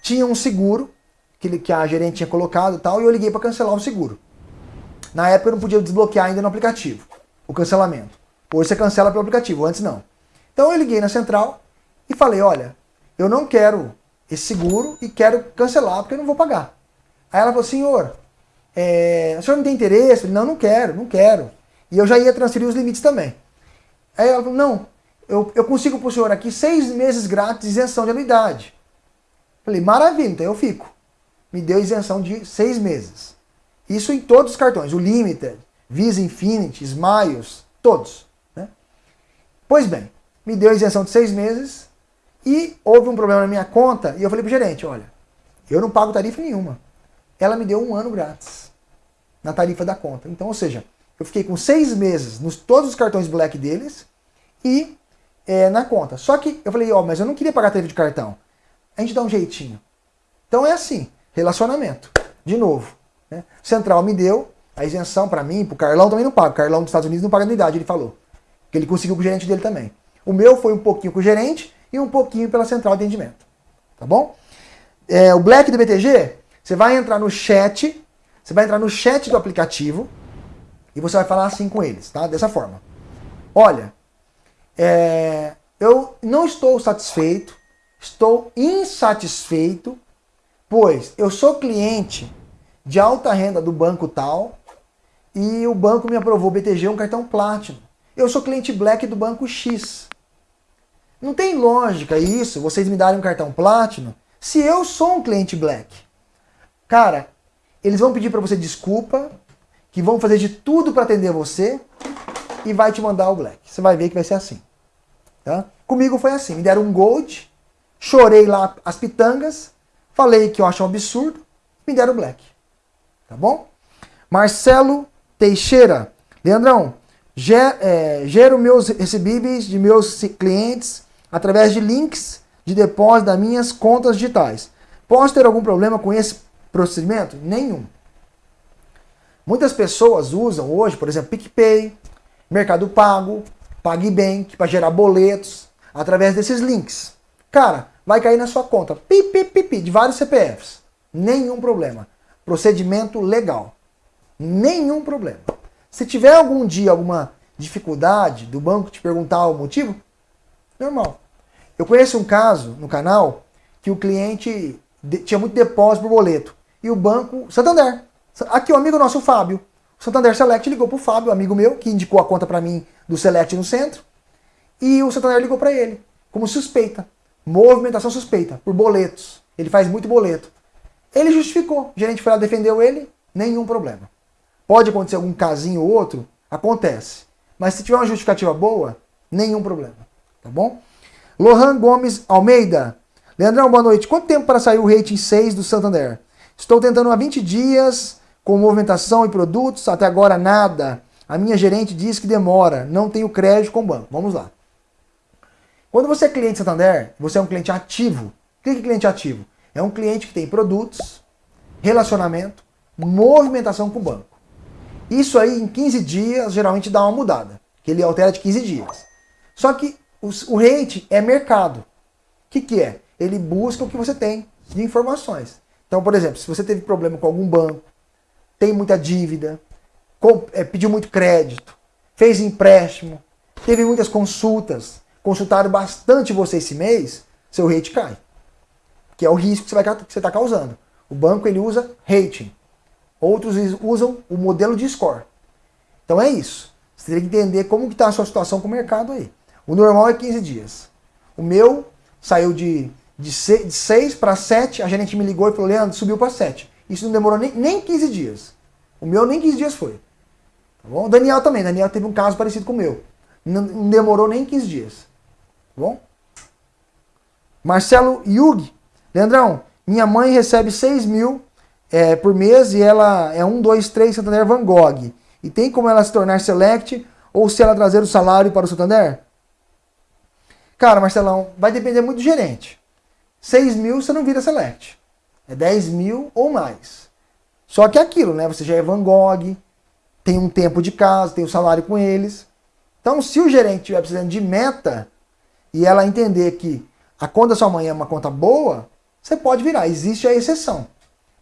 tinha um seguro que, que a gerente tinha colocado e tal, e eu liguei para cancelar o seguro. Na época eu não podia desbloquear ainda no aplicativo o cancelamento. Hoje você cancela pelo aplicativo, antes não. Então eu liguei na central e falei, olha, eu não quero esse seguro e quero cancelar porque eu não vou pagar. Aí ela falou, senhor, é, o senhor não tem interesse? Falei, não, não quero, não quero. E eu já ia transferir os limites também. Aí ela falou, não, eu, eu consigo para o senhor aqui seis meses grátis de isenção de anuidade. Falei, maravilha, então eu fico. Me deu isenção de seis meses. Isso em todos os cartões, o Limited, Visa Infinity, Smiles, todos. Né? Pois bem, me deu isenção de seis meses e houve um problema na minha conta e eu falei pro gerente, olha, eu não pago tarifa nenhuma. Ela me deu um ano grátis na tarifa da conta. Então, ou seja, eu fiquei com seis meses nos todos os cartões Black deles e é, na conta. Só que eu falei, ó, oh, mas eu não queria pagar tarifa de cartão a gente dá um jeitinho. Então é assim, relacionamento. De novo, né? Central me deu a isenção para mim, pro Carlão também não paga. O Carlão dos Estados Unidos não paga anuidade, ele falou. Que ele conseguiu com o gerente dele também. O meu foi um pouquinho com o gerente e um pouquinho pela central de atendimento. Tá bom? É, o Black do BTG, você vai entrar no chat, você vai entrar no chat do aplicativo e você vai falar assim com eles, tá? Dessa forma. Olha, é, eu não estou satisfeito Estou insatisfeito, pois eu sou cliente de alta renda do banco tal e o banco me aprovou BTG um cartão Platinum. Eu sou cliente Black do banco X. Não tem lógica isso, vocês me darem um cartão Platinum, se eu sou um cliente Black. Cara, eles vão pedir para você desculpa, que vão fazer de tudo para atender você e vai te mandar o Black. Você vai ver que vai ser assim. Tá? Comigo foi assim, me deram um Gold, Chorei lá as pitangas, falei que eu acho um absurdo, me deram black. Tá bom? Marcelo Teixeira. Leandrão, ger, é, gero meus recebíveis de meus clientes através de links de depósito das minhas contas digitais. Posso ter algum problema com esse procedimento? Nenhum. Muitas pessoas usam hoje, por exemplo, PicPay, Mercado Pago, PagBank para gerar boletos através desses links. Cara, vai cair na sua conta, pi, pi, pi, pi, de vários CPFs. Nenhum problema. Procedimento legal. Nenhum problema. Se tiver algum dia alguma dificuldade do banco te perguntar o motivo, normal. Eu conheço um caso no canal que o cliente tinha muito depósito por boleto. E o banco, Santander. Aqui o um amigo nosso, o Fábio. O Santander Select ligou para o Fábio, amigo meu, que indicou a conta para mim do Select no centro. E o Santander ligou para ele, como suspeita movimentação suspeita, por boletos. Ele faz muito boleto. Ele justificou. O gerente foi lá, defendeu ele, nenhum problema. Pode acontecer algum casinho ou outro? Acontece. Mas se tiver uma justificativa boa, nenhum problema. Tá bom? Lohan Gomes Almeida. Leandrão, boa noite. Quanto tempo para sair o rating 6 do Santander? Estou tentando há 20 dias com movimentação e produtos, até agora nada. A minha gerente diz que demora, não tenho crédito com o banco. Vamos lá. Quando você é cliente Santander, você é um cliente ativo. O que é cliente ativo? É um cliente que tem produtos, relacionamento, movimentação com o banco. Isso aí em 15 dias geralmente dá uma mudada, que ele altera de 15 dias. Só que o rate é mercado. O que, que é? Ele busca o que você tem de informações. Então, por exemplo, se você teve problema com algum banco, tem muita dívida, é, pediu muito crédito, fez empréstimo, teve muitas consultas, consultaram bastante você esse mês, seu rate cai. Que é o risco que você está causando. O banco ele usa rating. Outros usam o modelo de score. Então é isso. Você tem que entender como está a sua situação com o mercado aí. O normal é 15 dias. O meu saiu de, de 6 para 7, a gerente me ligou e falou, Leandro, subiu para 7. Isso não demorou nem, nem 15 dias. O meu nem 15 dias foi. Tá bom? O Daniel também. Daniel teve um caso parecido com o meu. Não, não demorou nem 15 dias. Tá bom? Marcelo Yug. Leandrão, minha mãe recebe 6 mil é, por mês e ela é 1, 2, 3 Santander Van Gogh. E tem como ela se tornar select ou se ela trazer o salário para o Santander? Cara, Marcelão, vai depender muito do gerente. 6 mil você não vira select. É 10 mil ou mais. Só que é aquilo, né? Você já é Van Gogh, tem um tempo de casa, tem o um salário com eles. Então, se o gerente estiver precisando de meta e ela entender que a conta da sua mãe é uma conta boa, você pode virar. Existe a exceção.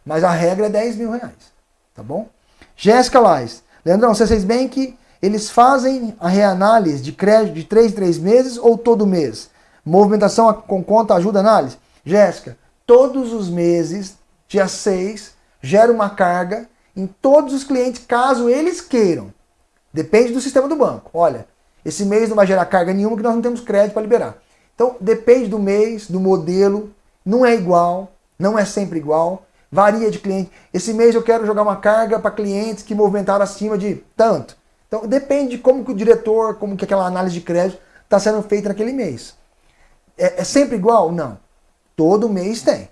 Mas a regra é 10 mil reais. Tá bom? Jéssica Lais. Leandrão, você fez bem que eles fazem a reanálise de crédito de 3 em 3 meses ou todo mês? Movimentação com conta ajuda análise? Jéssica, todos os meses, dia 6, gera uma carga em todos os clientes, caso eles queiram. Depende do sistema do banco. Olha, esse mês não vai gerar carga nenhuma, porque nós não temos crédito para liberar. Então, depende do mês, do modelo, não é igual, não é sempre igual, varia de cliente. Esse mês eu quero jogar uma carga para clientes que movimentaram acima de tanto. Então depende de como que o diretor, como que aquela análise de crédito está sendo feita naquele mês. É, é, sempre igual? Não. Todo mês tem.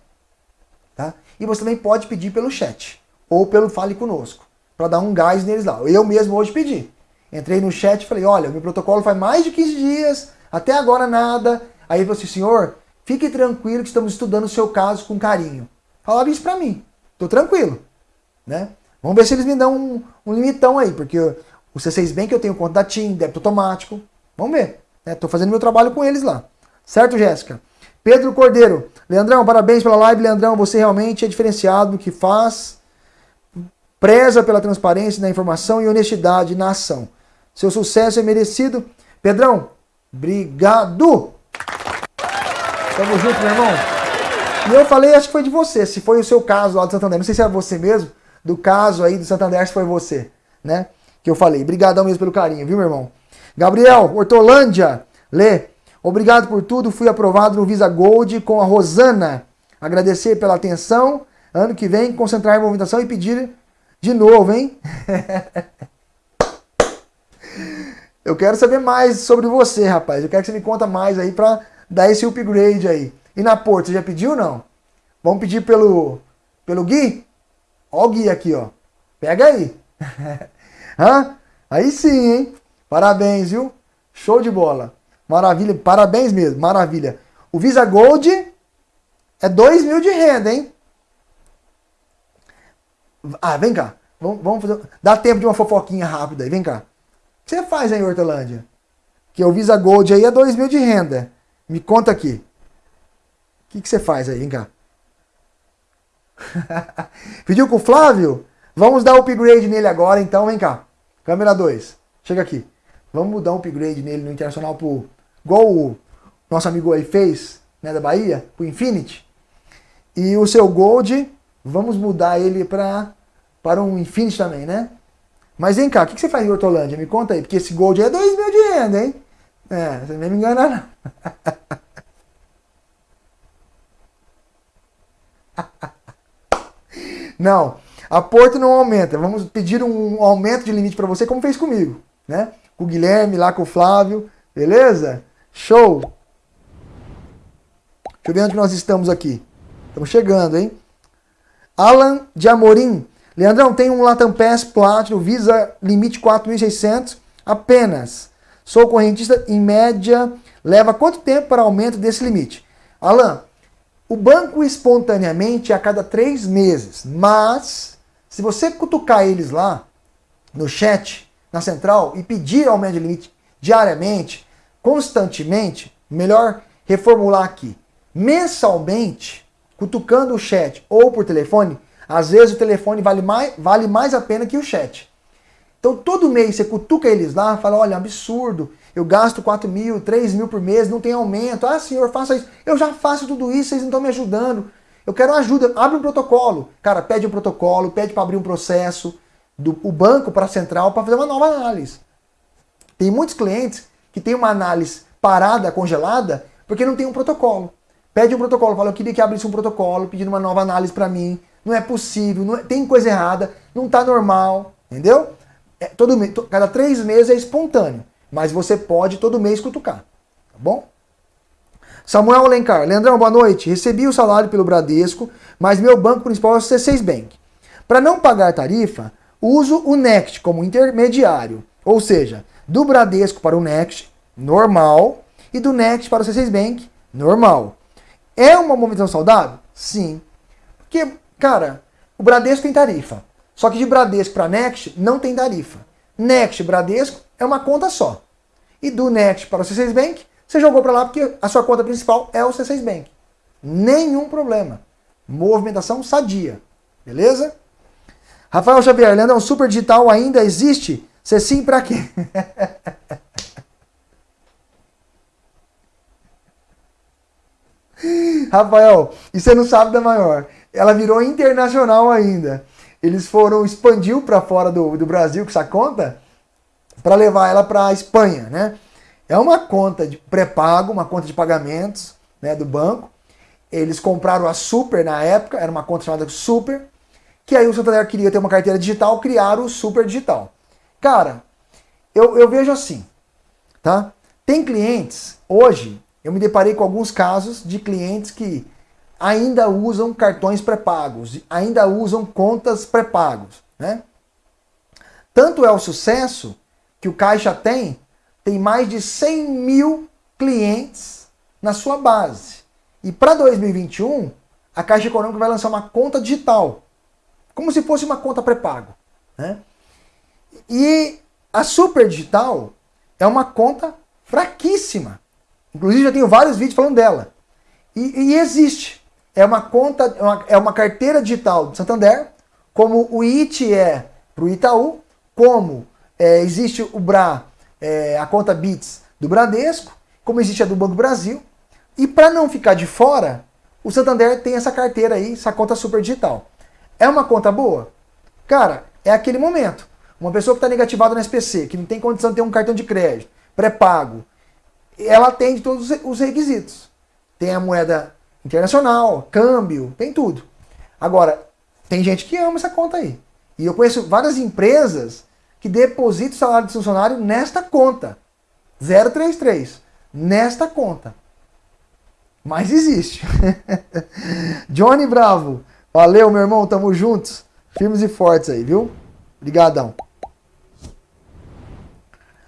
Tá? E você também pode pedir pelo chat ou pelo Fale Conosco para dar um gás neles lá. Eu mesmo hoje pedi. Entrei no chat e falei, olha, meu protocolo faz mais de 15 dias, até agora nada. Aí ele falou assim, senhor, fique tranquilo que estamos estudando o seu caso com carinho. Falaram isso para mim. Tô tranquilo. Né? Vamos ver se eles me dão um, um limitão aí, porque o C6 Bank eu tenho conta da TIM, débito automático. Vamos ver. Estou né? fazendo meu trabalho com eles lá. Certo, Jéssica? Pedro Cordeiro. Leandrão, parabéns pela live. Leandrão, você realmente é diferenciado no que faz. Preza pela transparência na informação e honestidade na ação. Seu sucesso é merecido. Pedrão, obrigado. Tamo junto, meu irmão. E eu falei, acho que foi de você, se foi o seu caso lá do Santander. Não sei se era você mesmo, do caso aí do Santander, se foi você, né? Que eu falei. Obrigadão mesmo pelo carinho, viu, meu irmão? Gabriel, Hortolândia, Lê. Obrigado por tudo. Fui aprovado no Visa Gold com a Rosana. Agradecer pela atenção. Ano que vem, concentrar em movimentação e pedir de novo, hein? [LAUGHS] eu quero saber mais sobre você, rapaz. Eu quero que você me conta mais aí pra dar esse upgrade aí. E na Porto, você já pediu ou não? Vamos pedir pelo, pelo Gui? Ó o Gui aqui, ó. Pega aí. [LAUGHS] Hã? Aí sim, hein? Parabéns, viu? Show de bola. Maravilha, parabéns mesmo, maravilha. O Visa Gold é 2 mil de renda, hein? Ah, vem cá. Vamos, vamos fazer. Dá tempo de uma fofoquinha rápida aí, vem cá. O que você faz aí em Hortolândia? Que o Visa Gold aí é 2 mil de renda. Me conta aqui. O que, que você faz aí? Vem cá. [LAUGHS] Pediu com o Flávio? Vamos dar upgrade nele agora, então, vem cá. Câmera 2, chega aqui. Vamos dar um upgrade nele no Internacional pro... Igual o nosso amigo aí fez, né, da Bahia, pro Infinity. E o seu Gold, vamos mudar ele pra, para um Infinity também, né? Mas vem cá, o que, você faz em Hortolândia? Me conta aí, porque esse Gold é 2 mil de renda, hein? É, você nem me engana não. [LAUGHS] não, a Porto não aumenta. Vamos pedir um aumento de limite para você, como fez comigo, né? Com o Guilherme, lá com o Flávio, beleza? Show! Deixa eu ver onde nós estamos aqui. Estamos chegando, hein? Alan de Amorim. Leandrão, tem um Latam Pass Platinum Visa limite 4.600 apenas. Sou correntista, em média, leva quanto tempo para aumento desse limite? Alan, O banco espontaneamente a cada três meses, mas se você cutucar eles lá no chat, na central, e pedir aumento de limite diariamente, constantemente, melhor reformular aqui, mensalmente, cutucando o chat ou por telefone, às vezes o telefone vale mais, vale mais a pena que o chat. Então todo mês você cutuca eles lá, fala, olha, absurdo, eu gasto 4 mil, 3 mil por mês, não tem aumento. Ah, senhor, faça isso. Eu já faço tudo isso, vocês não estão me ajudando. Eu quero ajuda, abre um protocolo. Cara, pede um protocolo, pede para abrir um processo do o banco para a central para fazer uma nova análise. Tem muitos clientes que tem uma análise parada, congelada, porque não tem um protocolo. Pede um protocolo, fala, eu queria que abrisse um protocolo pedindo uma nova análise para mim. Não é possível, não é, tem coisa errada, não está normal, entendeu? É, todo, cada três meses é espontâneo, mas você pode todo mês cutucar, tá bom? Samuel Alencar, Leandrão, boa noite. Recebi o salário pelo Bradesco, mas meu banco principal é o C6 Bank. Para não pagar tarifa, uso o Next como intermediário, ou seja, do Bradesco para o Next, normal, e do Next para o C6 Bank, normal. É uma movimentação saudável? Sim. Porque, cara, o Bradesco tem tarifa. Só que de Bradesco para Next não tem tarifa. Next Bradesco é uma conta só. E do Next para o C6 Bank, você jogou para lá porque a sua conta principal é o C6 Bank. Nenhum problema. Movimentação sadia. Beleza? Rafael Xavier, Leandrão, Super Digital ainda existe? Se sim, para quê? [LAUGHS] Rafael, e você não sabe da maior. Ela virou internacional ainda eles foram, expandiu para fora do, do Brasil com essa conta para levar ela para a Espanha, né? É uma conta de pré-pago, uma conta de pagamentos né, do banco. Eles compraram a Super na época, era uma conta chamada Super, que aí o Santander queria ter uma carteira digital, criaram o Super Digital. Cara, eu, eu vejo assim, tá? Tem clientes, hoje, eu me deparei com alguns casos de clientes que ainda usam cartões pré-pagos, ainda usam contas pré-pagos. Né? Tanto é o sucesso que o Caixa tem, tem mais de 100 mil clientes na sua base. E para 2021, a Caixa Econômica vai lançar uma conta digital, como se fosse uma conta pré-pago. Né? E a Super Digital é uma conta fraquíssima. Inclusive já tenho vários vídeos falando dela. E, e existe é uma conta, é uma, é carteira digital do Santander, como o IT é para o Itaú, como é, existe o BRA, é, a conta BITS do Bradesco, como existe a do Banco Brasil. E para não ficar de fora, o Santander tem essa carteira aí, essa conta super digital. É uma conta boa? Cara, é aquele momento. Uma pessoa que está negativada no SPC, que não tem condição de ter um cartão de crédito, pré-pago, ela atende todos os requisitos. Tem a moeda internacional, câmbio, tem tudo. Agora, tem gente que ama essa conta aí. E eu conheço várias empresas que depositam o salário de funcionário nesta conta. 033. Nesta conta. Mas existe. [LAUGHS] Johnny Bravo. Valeu, meu irmão. Tamo juntos. Firmes e fortes aí, viu? Obrigadão.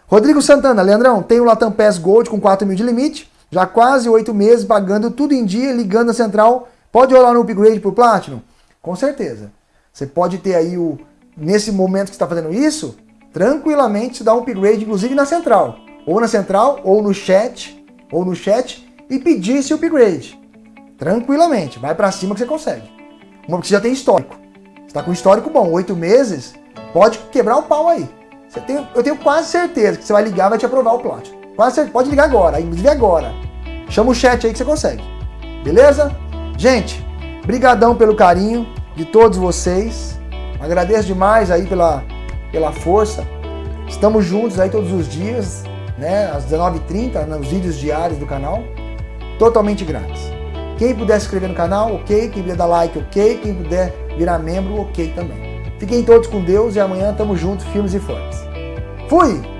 Rodrigo Santana. Leandrão, tem o Latam Pass Gold com 4 mil de limite já quase oito meses pagando tudo em dia, ligando a central. Pode rolar no upgrade para o Platinum? Com certeza. Você pode ter aí o. Nesse momento que está fazendo isso, tranquilamente dar um upgrade, inclusive na central. Ou na central, ou no chat, ou no chat, e pedir esse upgrade. Tranquilamente. Vai para cima que você consegue. Uma você já tem histórico. Você está com histórico bom, oito meses, pode quebrar o pau aí. Tem, eu tenho quase certeza que você vai ligar vai te aprovar o Platinum. Pode ligar agora, inclusive agora. Chama o chat aí que você consegue. Beleza? Gente, brigadão pelo carinho de todos vocês. Agradeço demais aí pela, pela força. Estamos juntos aí todos os dias, né? Às 19h30, nos vídeos diários do canal. Totalmente grátis. Quem puder se inscrever no canal, ok. Quem puder dar like, ok. Quem puder virar membro, ok também. Fiquem todos com Deus e amanhã tamo juntos, firmes e fortes. Fui!